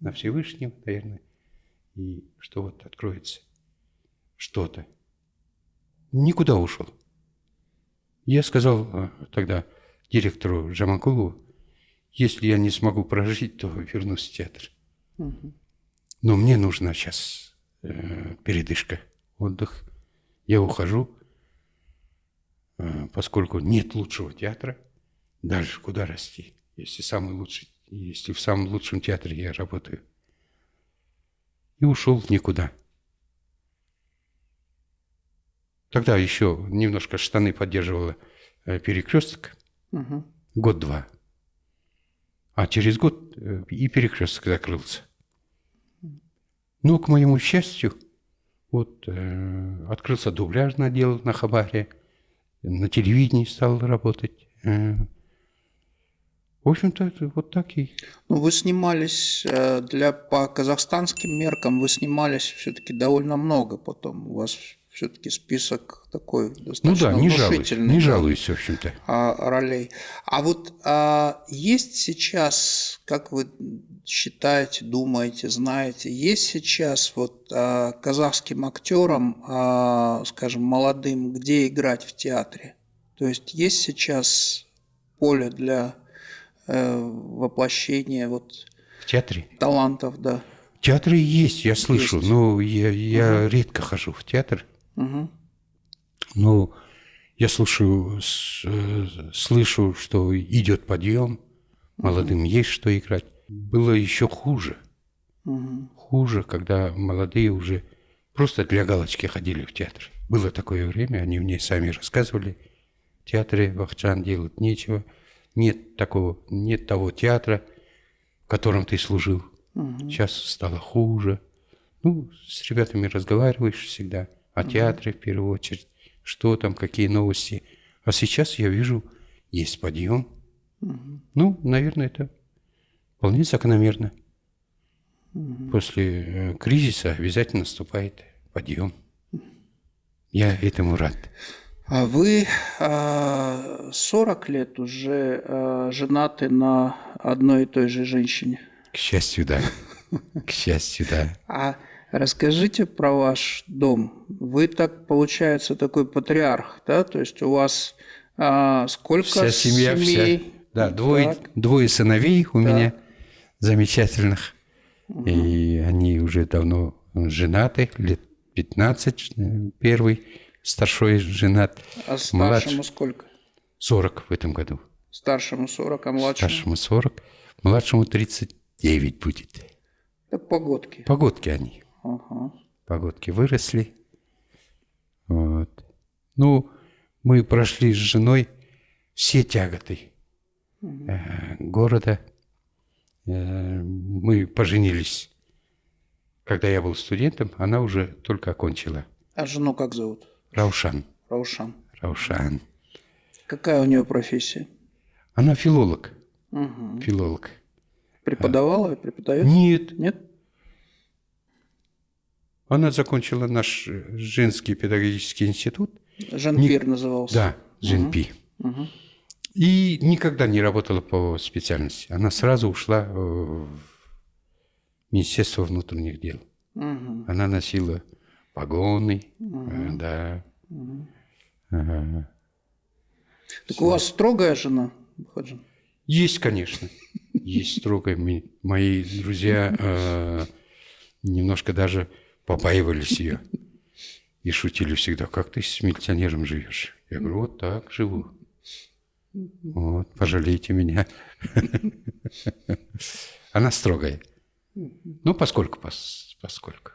на Всевышнего, наверное, и что вот откроется что-то. Никуда ушел. Я сказал э, тогда директору Жамакулову, если я не смогу прожить, то вернусь в театр. Угу. Но мне нужна сейчас э, передышка, отдых. Я ухожу, э, поскольку нет лучшего театра. Дальше куда расти, если самый лучший, если в самом лучшем театре я работаю. И ушел в никуда. Тогда еще немножко штаны поддерживала э, перекресток. Угу. Год-два. А через год э, и перекресток закрылся. Но, к моему счастью, Вот э, открылся дубляжный отдел на Хабаре, на телевидении стал работать. Э, в общем-то, вот так и. Ну, вы снимались э, для по казахстанским меркам, вы снимались все-таки довольно много потом. У вас все-таки список такой достаточно Ну да, не жалуюсь, не жалуюсь, в общем-то. А, ролей. А вот а, есть сейчас, как вы считаете, думаете, знаете, есть сейчас вот а, казахским актерам, а, скажем, молодым, где играть в театре? То есть есть сейчас поле для э, воплощения вот в театре талантов, да. В театре есть, я слышу, есть. но я, я угу. редко хожу в театр. Угу. Но я слушаю, э, слышу, что идет подъем, молодым угу. есть что играть. Было еще хуже. Угу. Хуже, когда молодые уже просто для галочки ходили в театр. Было такое время, они мне сами рассказывали. В театре Вахчан делать нечего нет такого, нет того театра, в котором ты служил. Угу. Сейчас стало хуже. Ну, с ребятами разговариваешь всегда о угу. театре в первую очередь, что там, какие новости. А сейчас я вижу, есть подъем. Угу. Ну, наверное, это вполне закономерно. Угу. После э, кризиса обязательно наступает подъем. Я этому рад. А вы 40 лет уже женаты на одной и той же женщине? К счастью, да. К счастью, да. А расскажите про ваш дом. Вы так, получается, такой патриарх, да? То есть у вас а, сколько вся семья, семей? Вся, да, двое, двое сыновей у да. меня замечательных. Угу. И они уже давно женаты, лет 15 э, первый старшой женат. А старшему младш... сколько? 40 в этом году. Старшему 40, а младшему? Старшему 40, младшему 39 будет. Это погодки. Погодки они. Ага. Погодки выросли. Вот. Ну, мы прошли с женой все тяготы угу. города. Э, мы поженились, когда я был студентом, она уже только окончила. А жену как зовут? Раушан. Раушан. Раушан. Какая у нее профессия? Она филолог. Угу. Филолог. Преподавала и преподает? Нет. Нет? Она закончила наш женский педагогический институт. Жанпир не... назывался. Да, Жанпи. Угу. Угу. И никогда не работала по специальности. Она сразу ушла в Министерство внутренних дел. Угу. Она носила погоны, угу. да. Угу. Ага. Так у вас строгая жена, Хаджин? Есть, конечно. Есть строгая. Мои друзья э, немножко даже побаивались ее. И шутили всегда, как ты с милиционером живешь? Я говорю, вот так живу. Вот, пожалейте меня. Она строгая. Ну, поскольку, поскольку.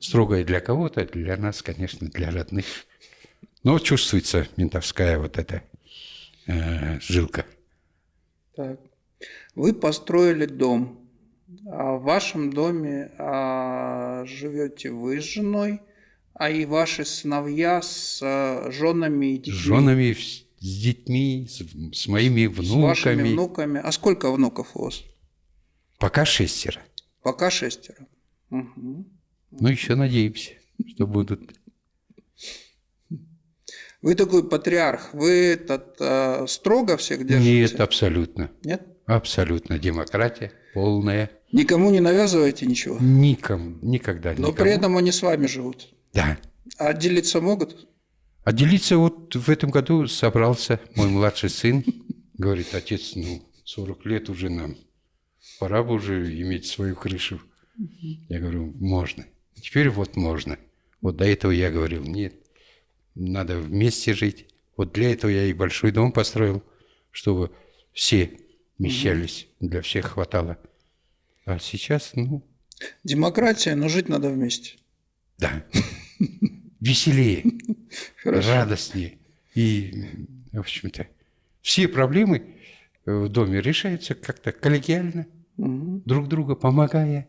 Строгая для кого-то, для нас, конечно, для родных. Но чувствуется ментовская вот эта э, жилка. Так. Вы построили дом. А в вашем доме а, живете вы с женой, а и ваши сыновья с а, женами и детьми. С женами, с детьми, с, с моими внуками. С вашими внуками. А сколько внуков у вас? Пока шестеро. Пока шестеро. Угу. Ну, еще надеемся, что будут. Вы такой патриарх, вы этот, э, строго всех держите? Нет, абсолютно. Нет? Абсолютно. Демократия полная. Никому не навязываете ничего? Никому, никогда Но при этом они с вами живут? Да. А отделиться могут? Отделиться вот в этом году собрался мой младший сын. Говорит, отец, ну, 40 лет уже нам. Пора бы уже иметь свою крышу. Я говорю, можно. Теперь вот можно. Вот до этого я говорил, нет, надо вместе жить. Вот для этого я и большой дом построил, чтобы все вмещались, для всех хватало. А сейчас, ну... Демократия, но жить надо вместе. Да. Веселее, радостнее. И, в общем-то, все проблемы в доме решаются как-то коллегиально, угу. друг друга помогая.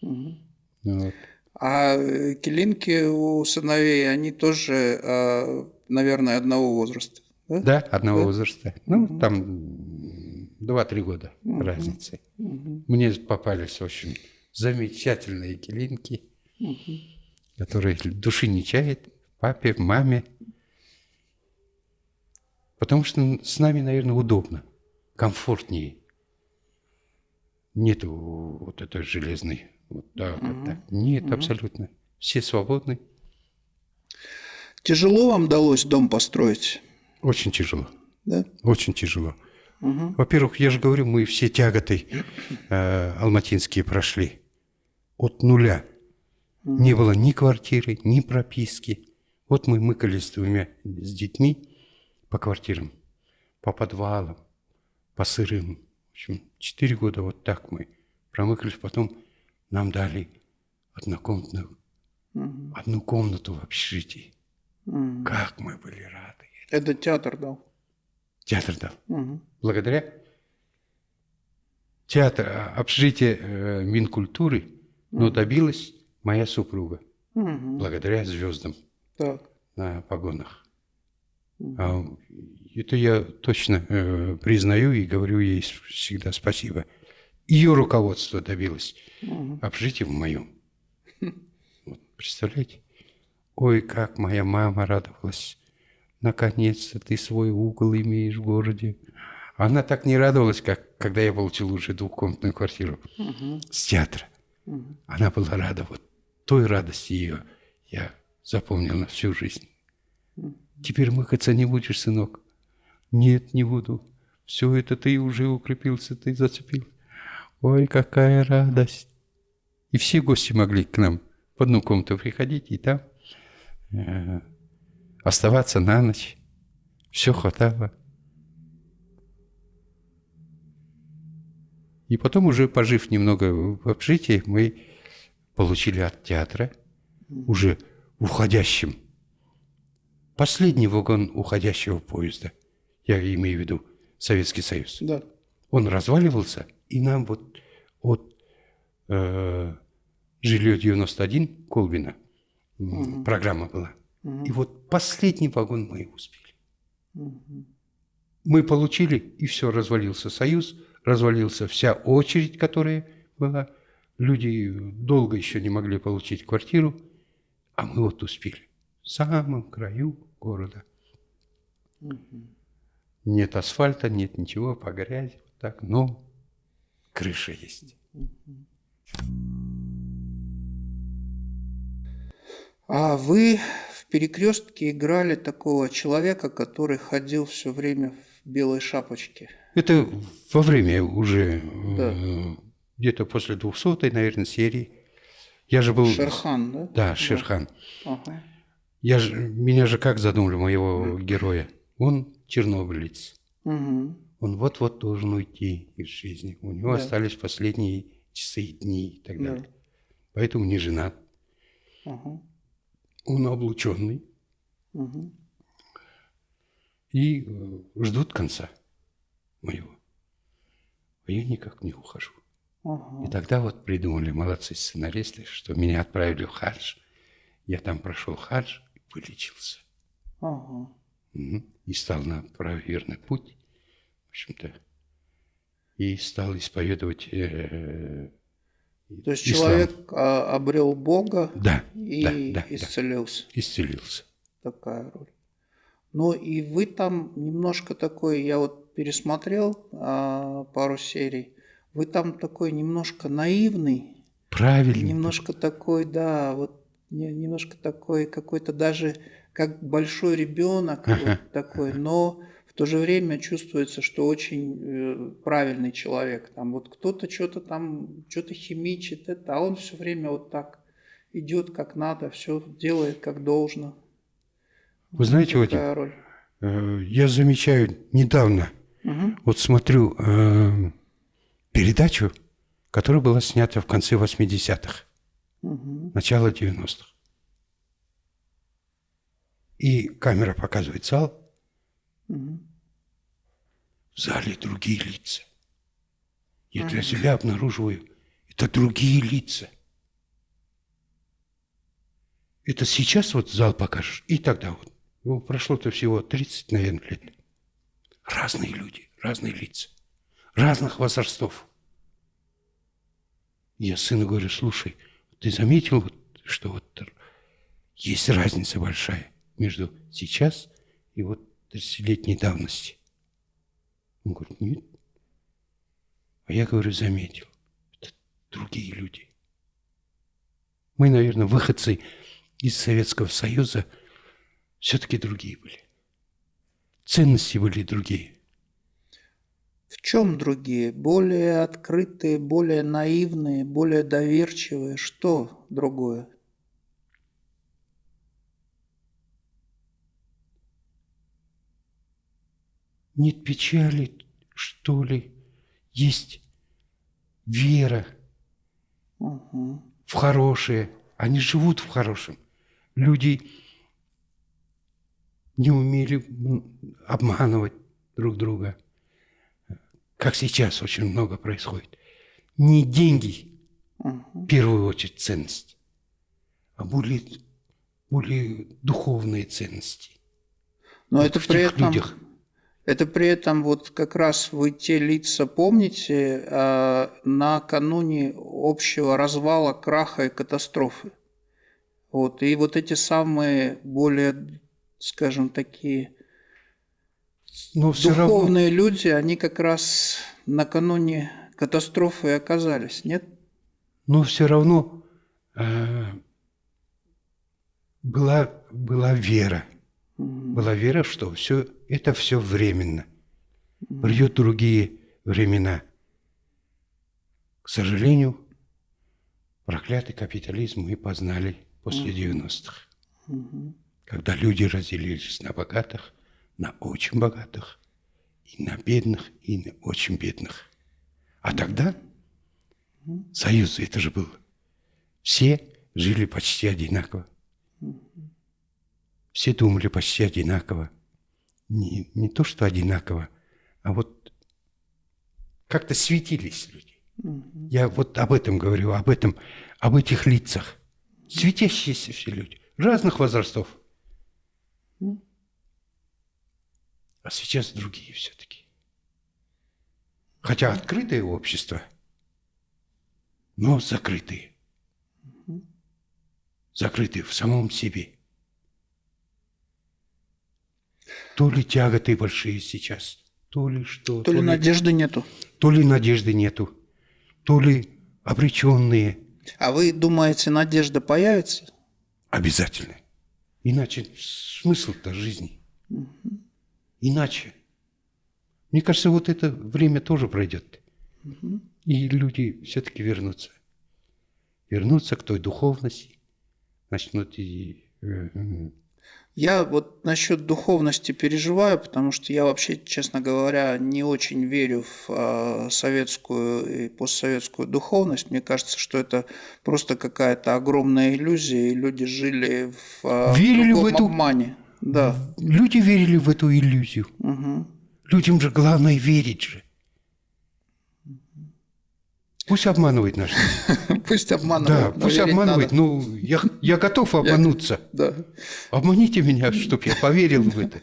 Угу. Вот. А э, килинки у сыновей, они тоже, а, наверное, одного возраста. Да, да одного да? возраста. Ну, угу. там 2-3 года угу. разницы. Угу. Мне попались очень замечательные килинки, угу. которые души не чает папе, маме. Потому что с нами, наверное, удобно, комфортнее. Нету вот этой железной вот так, угу. вот так. Нет, угу. абсолютно. Все свободны. Тяжело вам удалось дом построить? Очень тяжело. Да? Очень тяжело. Угу. Во-первых, я же говорю, мы все тяготы э, алматинские прошли. От нуля. Угу. Не было ни квартиры, ни прописки. Вот мы мыкались с двумя с детьми по квартирам, по подвалам, по сырым. В общем, четыре года вот так мы промыкались. Потом нам дали однокомнатную, угу. одну комнату в общежитии. Угу. Как мы были рады. Это театр дал? Театр дал. Угу. Благодаря театр, а, общежитие э, Минкультуры, угу. но добилась моя супруга. Угу. Благодаря звездам так. на погонах. Угу. А, это я точно э, признаю и говорю ей всегда спасибо ее руководство добилось угу. в моем. Вот, представляете? Ой, как моя мама радовалась. Наконец-то ты свой угол имеешь в городе. Она так не радовалась, как когда я получил уже двухкомнатную квартиру угу. с театра. Угу. Она была рада. Вот той радости ее я запомнил на всю жизнь. Угу. Теперь мыкаться не будешь, сынок? Нет, не буду. Все это ты уже укрепился, ты зацепил. Ой, какая радость! И все гости могли к нам в одну комнату приходить и там э, оставаться на ночь. Все хватало. И потом уже, пожив немного в общежитии, мы получили от театра уже уходящим. Последний вагон уходящего поезда. Я имею в виду Советский Союз. Да. Он разваливался, и нам вот от э, жилье 91 Колбина угу. программа была. Угу. И вот последний вагон мы успели. Угу. Мы получили, и все, развалился Союз, развалился вся очередь, которая была. Люди долго еще не могли получить квартиру, а мы вот успели. В самом краю города. Угу. Нет асфальта, нет ничего, по грязи, вот так, но крыша есть. А вы в перекрестке играли такого человека, который ходил все время в белой шапочке. Это во время уже да. Э, где-то после 200 наверное, серии. Я же был... Шерхан, да? Да, Шерхан. Ага. Я же, меня же как задумали, моего героя? Он чернобылец. Угу. Он вот-вот должен уйти из жизни. У него да. остались последние часы и дни и так далее. Да. Поэтому не женат. Угу. Он облученный. Угу. И э, ждут конца моего. А я никак не ухожу. Угу. И тогда вот придумали молодцы сценаристы, что меня отправили в хадж. Я там прошел хадж и вылечился. Угу. И стал на правоверный путь общем-то, и стал исповедовать. Э, То есть ислам. человек а, обрел Бога да, и да, да, исцелился. Да, исцелился. Такая роль. Ну и вы там немножко такой, я вот пересмотрел а, пару серий, вы там такой немножко наивный. Правильно. Немножко такой, да, вот немножко такой какой-то даже как большой ребенок вот такой, но в то же время чувствуется, что очень э, правильный человек. Там вот кто-то что-то там, что-то химичит, это, а он все время вот так идет как надо, все делает как должно. Вы знаете, вот роль. Э, я замечаю недавно, угу. вот смотрю э, передачу, которая была снята в конце 80-х, угу. начало 90-х. И камера показывает зал, Угу. В зале другие лица. Я для себя обнаруживаю, это другие лица. это сейчас вот зал покажешь, и тогда вот. Ну, прошло-то всего 30, наверное, лет. Разные люди, разные лица, разных возрастов. Я сыну говорю, слушай, ты заметил, что вот есть разница большая между сейчас и вот 30-летней давности? Он говорит, нет. А я говорю, заметил. Это другие люди. Мы, наверное, выходцы из Советского Союза все-таки другие были. Ценности были другие. В чем другие? Более открытые, более наивные, более доверчивые? Что другое? Нет печали, что ли? Есть вера угу. в хорошее. Они живут в хорошем. Люди не умели обманывать друг друга, как сейчас очень много происходит. Не деньги, угу. в первую очередь, ценность, а более, более духовные ценности. Но вот это при этом, людях. Это при этом вот как раз вы те лица помните а, накануне общего развала, краха и катастрофы. Вот, и вот эти самые более скажем, такие Но духовные равно... люди, они как раз накануне катастрофы оказались, нет? Но все равно э, была, была вера. Угу. Была вера, что все это все временно. Придет другие времена. К сожалению, проклятый капитализм мы познали после угу. 90-х. Угу когда люди разделились на богатых, на очень богатых, и на бедных, и на очень бедных. А тогда союз это же был. Все жили почти одинаково. Все думали почти одинаково. Не, не то, что одинаково, а вот как-то светились люди. Я вот об этом говорю, об этом, об этих лицах. Светящиеся все люди, разных возрастов. А сейчас другие все-таки. Хотя открытое общество, но закрытые. Закрытые в самом себе. То ли тяготы большие сейчас, то ли что. То, то ли, ли надежды нету. То ли надежды нету, то ли обреченные. А вы думаете, надежда появится? Обязательно. Иначе смысл-то жизни. Угу. Иначе. Мне кажется, вот это время тоже пройдет. Угу. И люди все-таки вернутся. Вернутся к той духовности. Начнут и... Я вот насчет духовности переживаю, потому что я вообще, честно говоря, не очень верю в э, советскую и постсоветскую духовность. Мне кажется, что это просто какая-то огромная иллюзия, и люди жили в, э, Верили в эту... обмане. Да. Люди верили в эту иллюзию. Угу. Людям же главное верить же. Пусть обманывает наш. Пусть обманывает. Да, пусть обманывает. Ну, я, я готов обмануться. Да. Обманите меня, чтобы я поверил в это.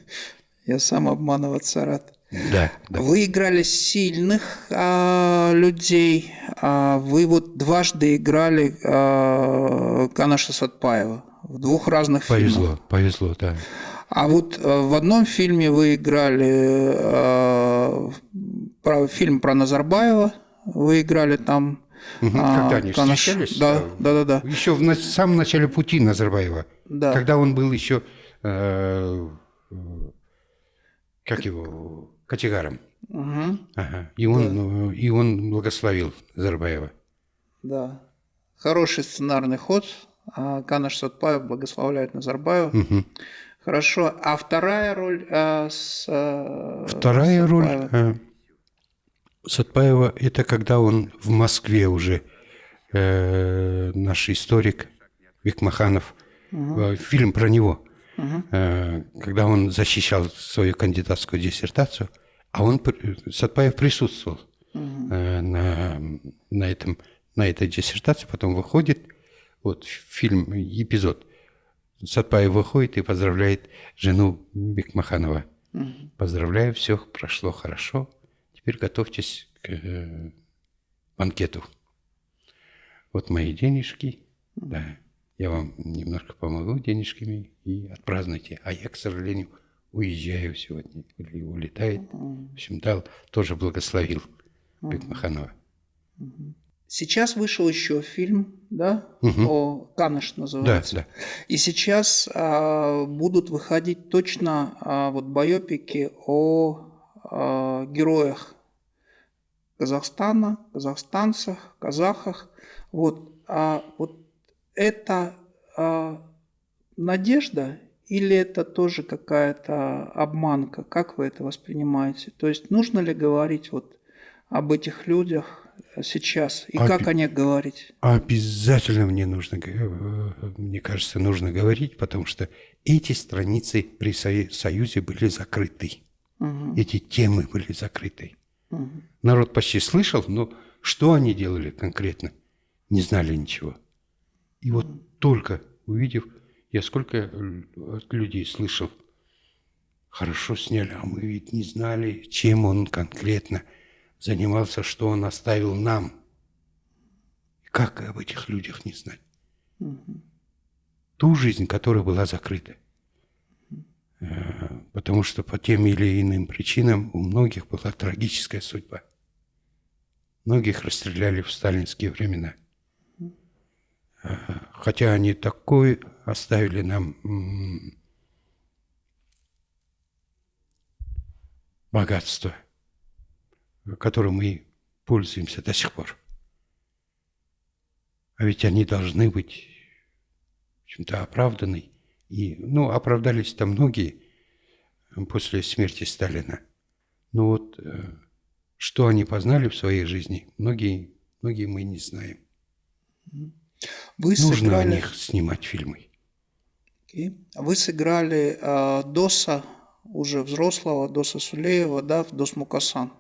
Я сам обманываться рад. Да, да. Вы играли сильных а, людей. А, вы вот дважды играли а, Канаша Сатпаева в двух разных повезло, фильмах. Повезло, повезло, да. А вот э, в одном фильме вы играли э, про, фильм про Назарбаева, вы играли там. Угу, когда они Канаш... встречались? Да, да, да, да. Еще в самом начале пути Назарбаева. Да. Когда он был еще, э, как его, категаром. Угу. Ага. И, он, да. Ну, и он благословил Назарбаева. Да. Хороший сценарный ход. А Канаш Сатпаев благословляет Назарбаева. Угу. Хорошо. А вторая роль э, с э, Вторая роль э, Сатпаева – это когда он в Москве уже, э, наш историк Викмаханов, угу. фильм про него, угу. э, когда он защищал свою кандидатскую диссертацию, а он, Сатпаев присутствовал угу. э, на, на, этом, на этой диссертации, потом выходит, вот фильм, эпизод – Сатпаев выходит и поздравляет жену Бекмаханова. Угу. Поздравляю, все прошло хорошо. Теперь готовьтесь к э, банкету. Вот мои денежки. Да, я вам немножко помогу денежками и отпразднуйте. А я, к сожалению, уезжаю сегодня. Или улетает. В общем, дал, тоже благословил. Бекмаханова. Сейчас вышел еще фильм, да, угу. о Каныш называется. Да, да. И сейчас а, будут выходить точно а, вот байопики о а, героях Казахстана, казахстанцах, казахах. Вот, а вот это а, надежда или это тоже какая-то обманка? Как вы это воспринимаете? То есть нужно ли говорить вот об этих людях сейчас? И Об... как о них говорить? Обязательно мне нужно, мне кажется, нужно говорить, потому что эти страницы при Союзе были закрыты. Угу. Эти темы были закрыты. Угу. Народ почти слышал, но что они делали конкретно, не знали ничего. И вот угу. только увидев, я сколько от людей слышал, хорошо сняли, а мы ведь не знали, чем он конкретно – занимался, что он оставил нам. Как об этих людях не знать? Угу. Ту жизнь, которая была закрыта. Потому что по тем или иным причинам у многих была трагическая судьба. Многих расстреляли в сталинские времена. Хотя они такой оставили нам богатство – которым мы пользуемся до сих пор. А ведь они должны быть чем-то оправданы. И, ну, оправдались там многие после смерти Сталина. Но вот э, что они познали в своей жизни, многие, многие мы не знаем. Вы Нужно сыграли... о них снимать фильмы. Okay. Вы сыграли э, Доса, уже взрослого, Доса Сулеева, да, в Дос Мукасан.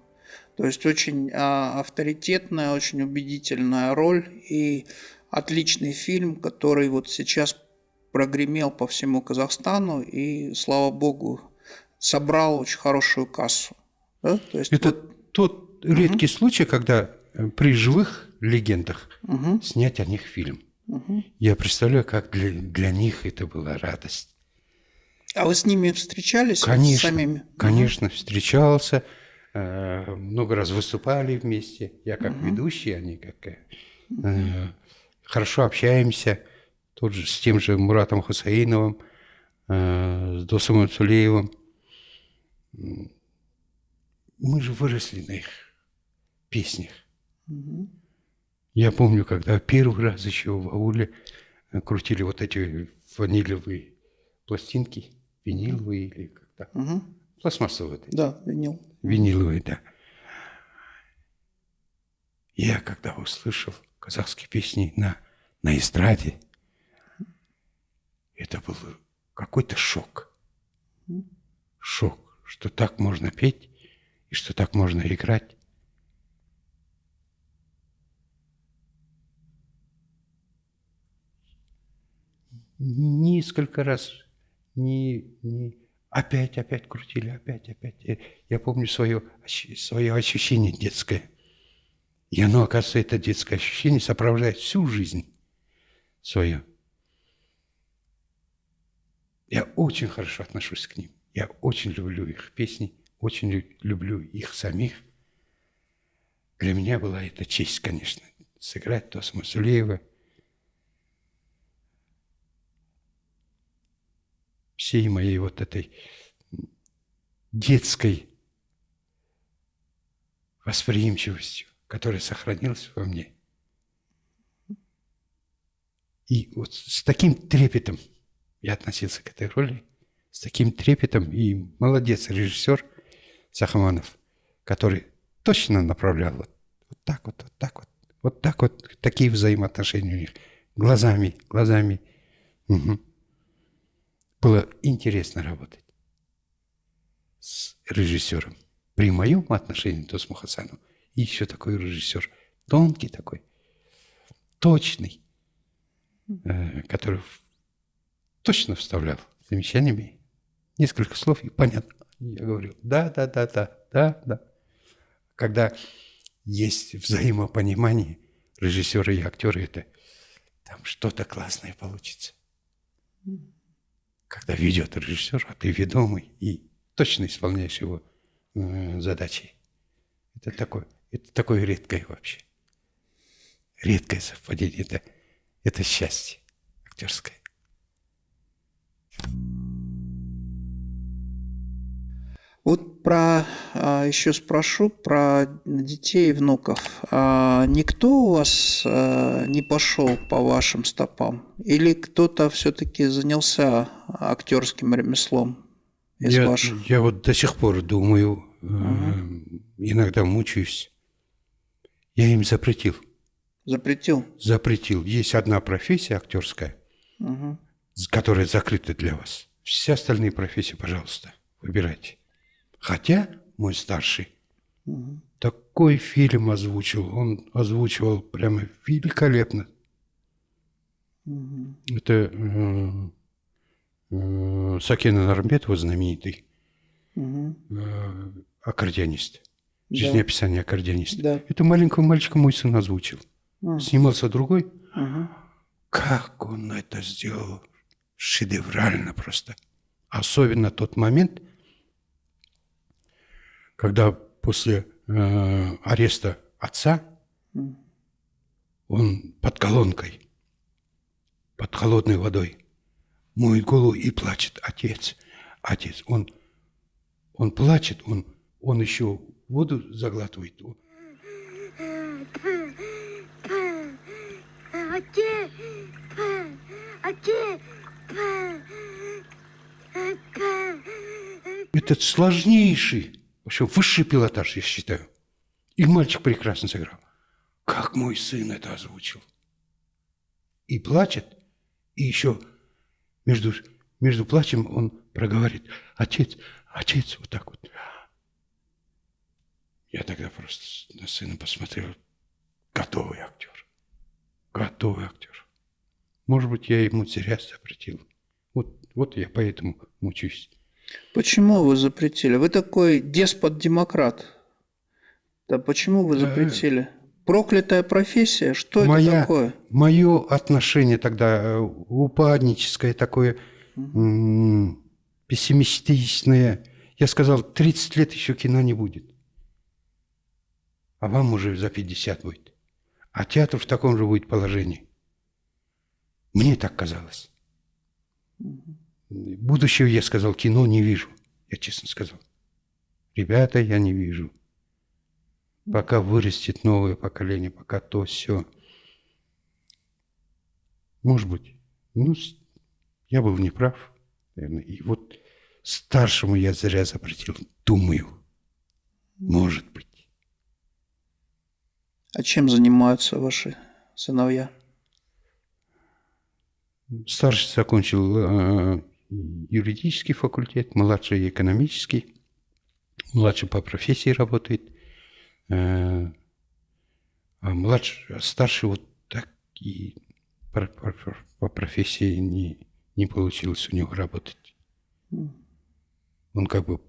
То есть очень а, авторитетная, очень убедительная роль и отличный фильм, который вот сейчас прогремел по всему Казахстану и, слава богу, собрал очень хорошую кассу. Да? То есть Это вот... тот редкий угу. случай, когда э, при живых легендах угу. снять о них фильм. Угу. Я представляю, как для, для них это была радость. А вы с ними встречались? Конечно, самими? конечно, встречался. Э, много раз выступали вместе. Я как угу. ведущий, они как... Э, хорошо общаемся. Тот же, с тем же Муратом Хусаиновым, э, с Досом Цулеевым. Мы же выросли на их песнях. Угу. Я помню, когда первый раз еще в ауле крутили вот эти ванилевые пластинки, виниловые или как-то. Угу. Пластмассовые. Да, винил виниловый, да. Я когда услышал казахские песни на, на эстраде, это был какой-то шок. Шок, что так можно петь и что так можно играть. Несколько раз не, не, Опять, опять крутили, опять, опять. Я помню свое, свое ощущение детское. И оно, оказывается, это детское ощущение сопровождает всю жизнь свою. Я очень хорошо отношусь к ним. Я очень люблю их песни, очень люблю их самих. Для меня была это честь, конечно, сыграть Тосма Сулеева – всей моей вот этой детской восприимчивостью, которая сохранилась во мне. И вот с таким трепетом я относился к этой роли, с таким трепетом, и молодец режиссер Сахаманов, который точно направлял вот, вот так вот, вот так вот, вот так вот, такие взаимоотношения у них, глазами, глазами. Угу было интересно работать с режиссером. При моем отношении то с Мухасаном еще такой режиссер, тонкий такой, точный, э, который точно вставлял замечаниями. Несколько слов и понятно. Я говорю, да, да, да, да, да, да. Когда есть взаимопонимание режиссера и актера, это там что-то классное получится. Когда ведет режиссер, а ты ведомый и точно исполняешь его э, задачи. Это такое, это такое редкое вообще. Редкое совпадение. Это, это счастье актерское. Вот про а, еще спрошу про детей и внуков. А, никто у вас а, не пошел по вашим стопам? Или кто-то все-таки занялся актерским ремеслом из я, ваших? Я вот до сих пор думаю, угу. иногда мучаюсь. Я им запретил. Запретил? Запретил. Есть одна профессия актерская, угу. Которая закрыта для вас. Все остальные профессии, пожалуйста, выбирайте. Хотя мой старший угу. такой фильм озвучил, он озвучивал прямо великолепно. Угу. Это э, э, Сакина Нармбетова, знаменитый угу. э, аккордеонист. Жизнеописание да. аккордеониста. Да. Это маленького мальчика мой сын озвучил. Угу. Снимался другой. Угу. Как он это сделал? Шедеврально просто. Особенно тот момент – когда после э, ареста отца он под колонкой, под холодной водой, моет голову и плачет. Отец, отец, он, он плачет, он, он еще воду заглатывает. Это сложнейший в общем, высший пилотаж, я считаю. И мальчик прекрасно сыграл. Как мой сын это озвучил. И плачет, и еще между, между плачем он проговорит, отец, отец, вот так вот. Я тогда просто на сына посмотрел, готовый актер, готовый актер. Может быть, я ему зря запретил. Вот, вот я поэтому мучусь. Почему вы запретили? Вы такой деспот-демократ. Да почему вы запретили? Проклятая профессия? Что Моя, это такое? Мое отношение тогда э, упадническое, такое угу. пессимистичное. Я сказал, 30 лет еще кино не будет. А вам уже за 50 будет. А театр в таком же будет положении. Мне так казалось. Будущего, я сказал, кино не вижу. Я честно сказал. Ребята, я не вижу. Пока вырастет новое поколение, пока то все. Может быть. Ну, я был неправ, наверное. И вот старшему я зря запретил. Думаю. Может быть. А чем занимаются ваши сыновья? Старший закончил э, юридический факультет, младший экономический, младший по профессии работает, э, а младший, а старший вот так и по, по, по профессии не, не получилось у него работать. Он как бы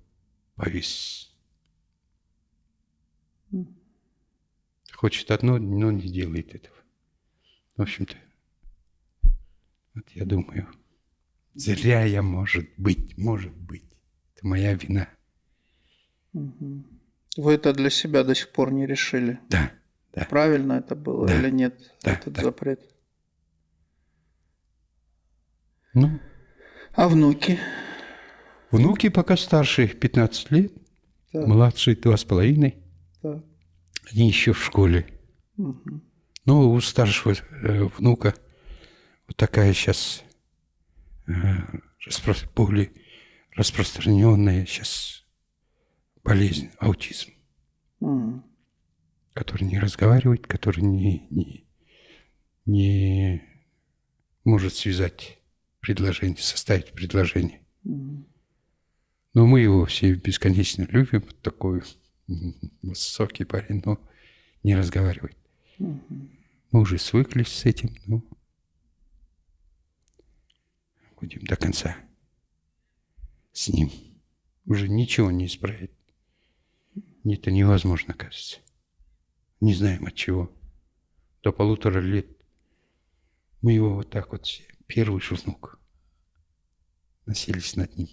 повис. Хочет одно, но не делает этого. В общем-то, вот я думаю. Зря я, может быть, может быть. Это моя вина. Вы это для себя до сих пор не решили? Да. да. Правильно это было да. или нет, да, этот да. запрет? Ну. А внуки? Внуки пока старшие 15 лет, так. младшие два с половиной. Они еще в школе. Угу. Ну, у старшего э, внука такая сейчас распро... более распространенная сейчас болезнь, аутизм, mm. который не разговаривает, который не, не, не может связать предложение, составить предложение. Mm. Но мы его все бесконечно любим, такой высокий парень, но не разговаривает. Mm-hmm. Мы уже свыклись с этим, но будем до конца с ним. Уже ничего не исправить. Это невозможно, кажется. Не знаем от чего. До полутора лет мы его вот так вот все, первый же внук, носились над ним.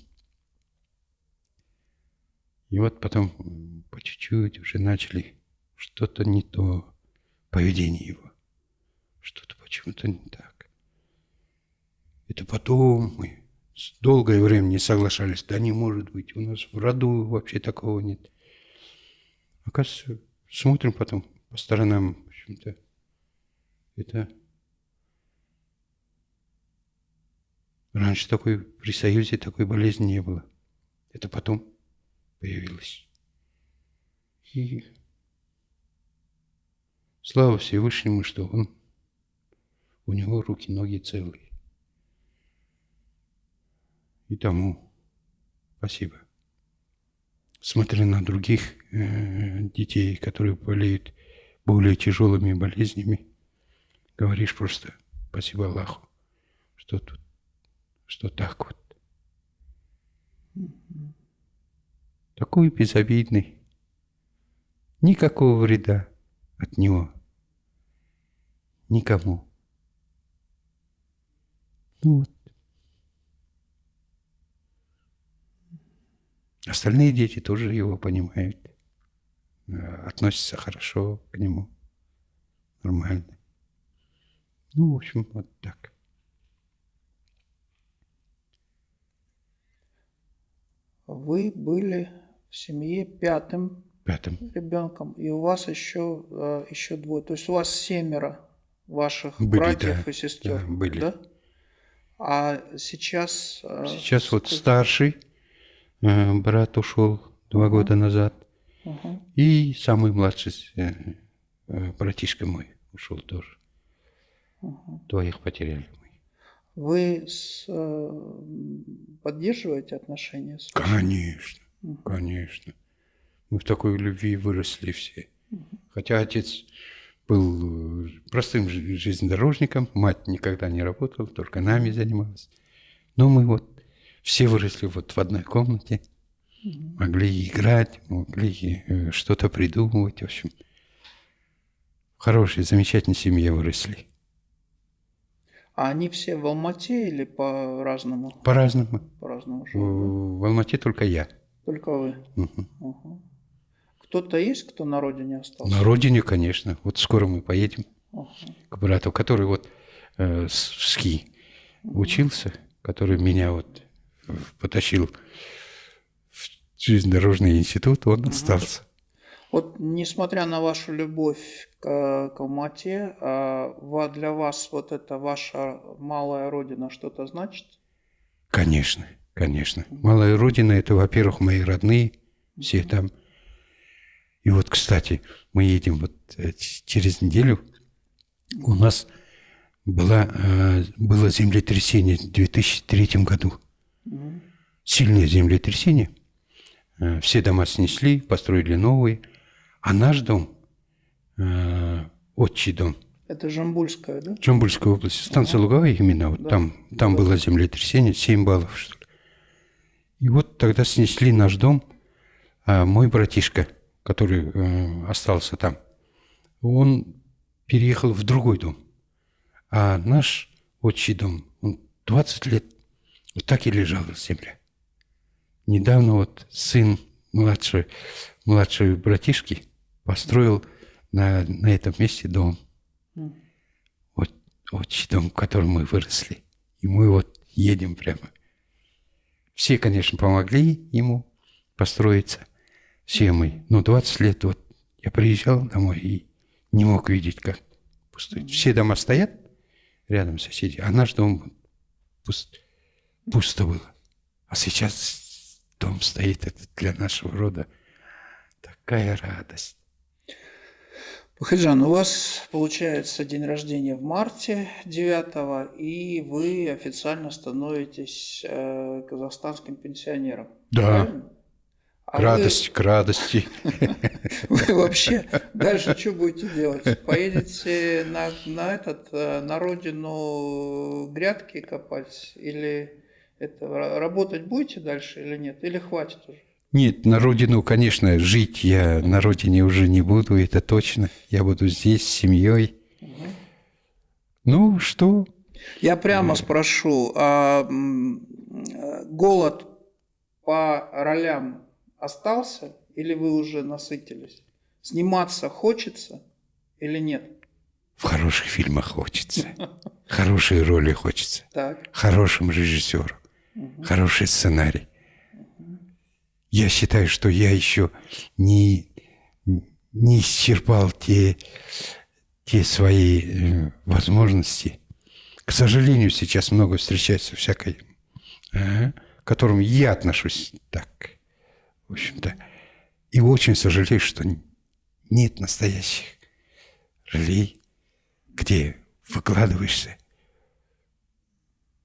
И вот потом по чуть-чуть уже начали что-то не то, поведение его. Что-то почему-то не так. Это потом мы долгое время не соглашались. Да не может быть, у нас в роду вообще такого нет. Оказывается, смотрим потом по сторонам, в общем-то, это раньше такой при Союзе такой болезни не было. Это потом появилось. И слава Всевышнему, что он, у него руки, ноги целые. И тому спасибо. Смотря на других э, детей, которые болеют более тяжелыми болезнями, говоришь просто спасибо Аллаху, что тут, что так вот. Такой безобидный, никакого вреда от него никому. Ну вот. Остальные дети тоже его понимают, э, относятся хорошо к нему, нормально. Ну, в общем, вот так. Вы были в семье пятым, пятым. ребенком, и у вас еще, э, еще двое. То есть у вас семеро ваших были, братьев да, и сестер. Да, были. Да? А сейчас... Э, сейчас вот старший брат ушел два угу. года назад. Угу. И самый младший братишка мой ушел тоже. Угу. Двоих потеряли мы. Вы с, э, поддерживаете отношения с Конечно, угу. конечно. Мы в такой любви выросли все. Угу. Хотя отец был простым железнодорожником, мать никогда не работала, только нами занималась. Но мы вот все выросли вот в одной комнате, могли играть, могли э, что-то придумывать, в общем. В хорошей, замечательной семье выросли. А они все в Алмате или по-разному? По-разному. По-разному. В Алмате только я. Только вы? Угу. Угу. Кто-то есть, кто на родине остался? На родине, конечно. Вот скоро мы поедем угу. к брату, который вот э, в СКИ угу. учился, который меня вот потащил в железнодорожный институт, он угу. остался. Вот несмотря на вашу любовь к, к Алмате, а, для вас вот эта ваша малая родина что-то значит? Конечно, конечно. Малая родина – это, во-первых, мои родные, все там. И вот, кстати, мы едем вот э, через неделю. У нас была, э, было землетрясение в 2003 году. Сильное землетрясение. Э, все дома снесли, построили новые – а наш дом, э, отчий дом. Это Жамбульская, да? Жамбульская область. Станция ага. Луговая именно. Вот да. Там, там да. было землетрясение, 7 баллов, что ли. И вот тогда снесли наш дом. А мой братишка, который э, остался там, он переехал в другой дом. А наш отчий дом, он 20 лет вот так и лежал в земле. Недавно вот сын младший, младший братишки – построил на, на этом месте дом. Вот, вот дом, в котором мы выросли. И мы вот едем прямо. Все, конечно, помогли ему построиться. Все мы. Но 20 лет вот я приезжал домой и не мог видеть, как пустой. Все дома стоят рядом соседи, а наш дом пуст, пусто было. А сейчас дом стоит, это для нашего рода такая радость. Бахаджан, у вас получается день рождения в марте 9 и вы официально становитесь э, казахстанским пенсионером. Да. Правильно? А к радости, вы... к радости. Вы вообще дальше что будете делать? Поедете на, на этот, э, на родину грядки копать или Это работать будете дальше или нет? Или хватит уже? Нет, на родину, конечно, жить я на родине уже не буду, это точно. Я буду здесь с семьей. Угу. Ну, что? Я прямо спрошу, а голод по ролям остался или вы уже насытились? Сниматься хочется или нет? В хороших фильмах хочется. Хорошие роли хочется. Так. Хорошим режиссером. Хороший сценарий. Я считаю, что я еще не, не исчерпал те, те свои э, возможности. К сожалению, сейчас много встречается всякой, э, к которым я отношусь так, в общем-то. И очень сожалею, что нет настоящих ролей, где выкладываешься.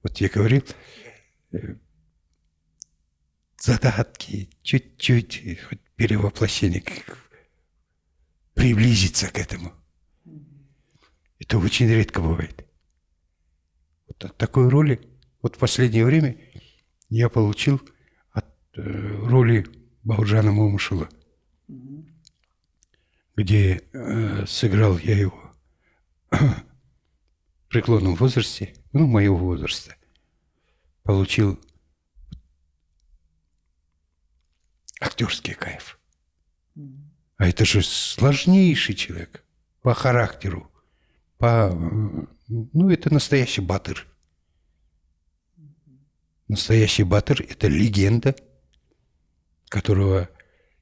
Вот я говорил, задатки, чуть-чуть, хоть перевоплощение, приблизиться к этому. Это очень редко бывает. Вот от такой роли, вот в последнее время я получил от э, роли Бауджана Момушула, где э, сыграл я его в преклонном возрасте, ну, моего возраста, получил актерский кайф. А это же сложнейший человек по характеру, по... Ну, это настоящий батыр. Настоящий батыр – это легенда, которого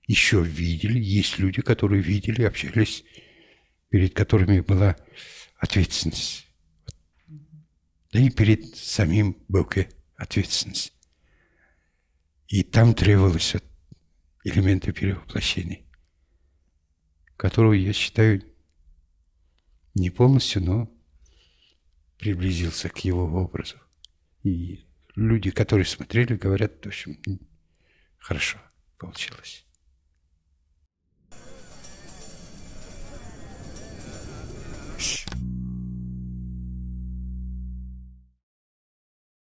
еще видели. Есть люди, которые видели, общались, перед которыми была ответственность. Да и перед самим Бэуке ответственность. И там требовалось элементы перевоплощения, которого я считаю не полностью, но приблизился к его образу. И люди, которые смотрели, говорят, в общем, хорошо получилось.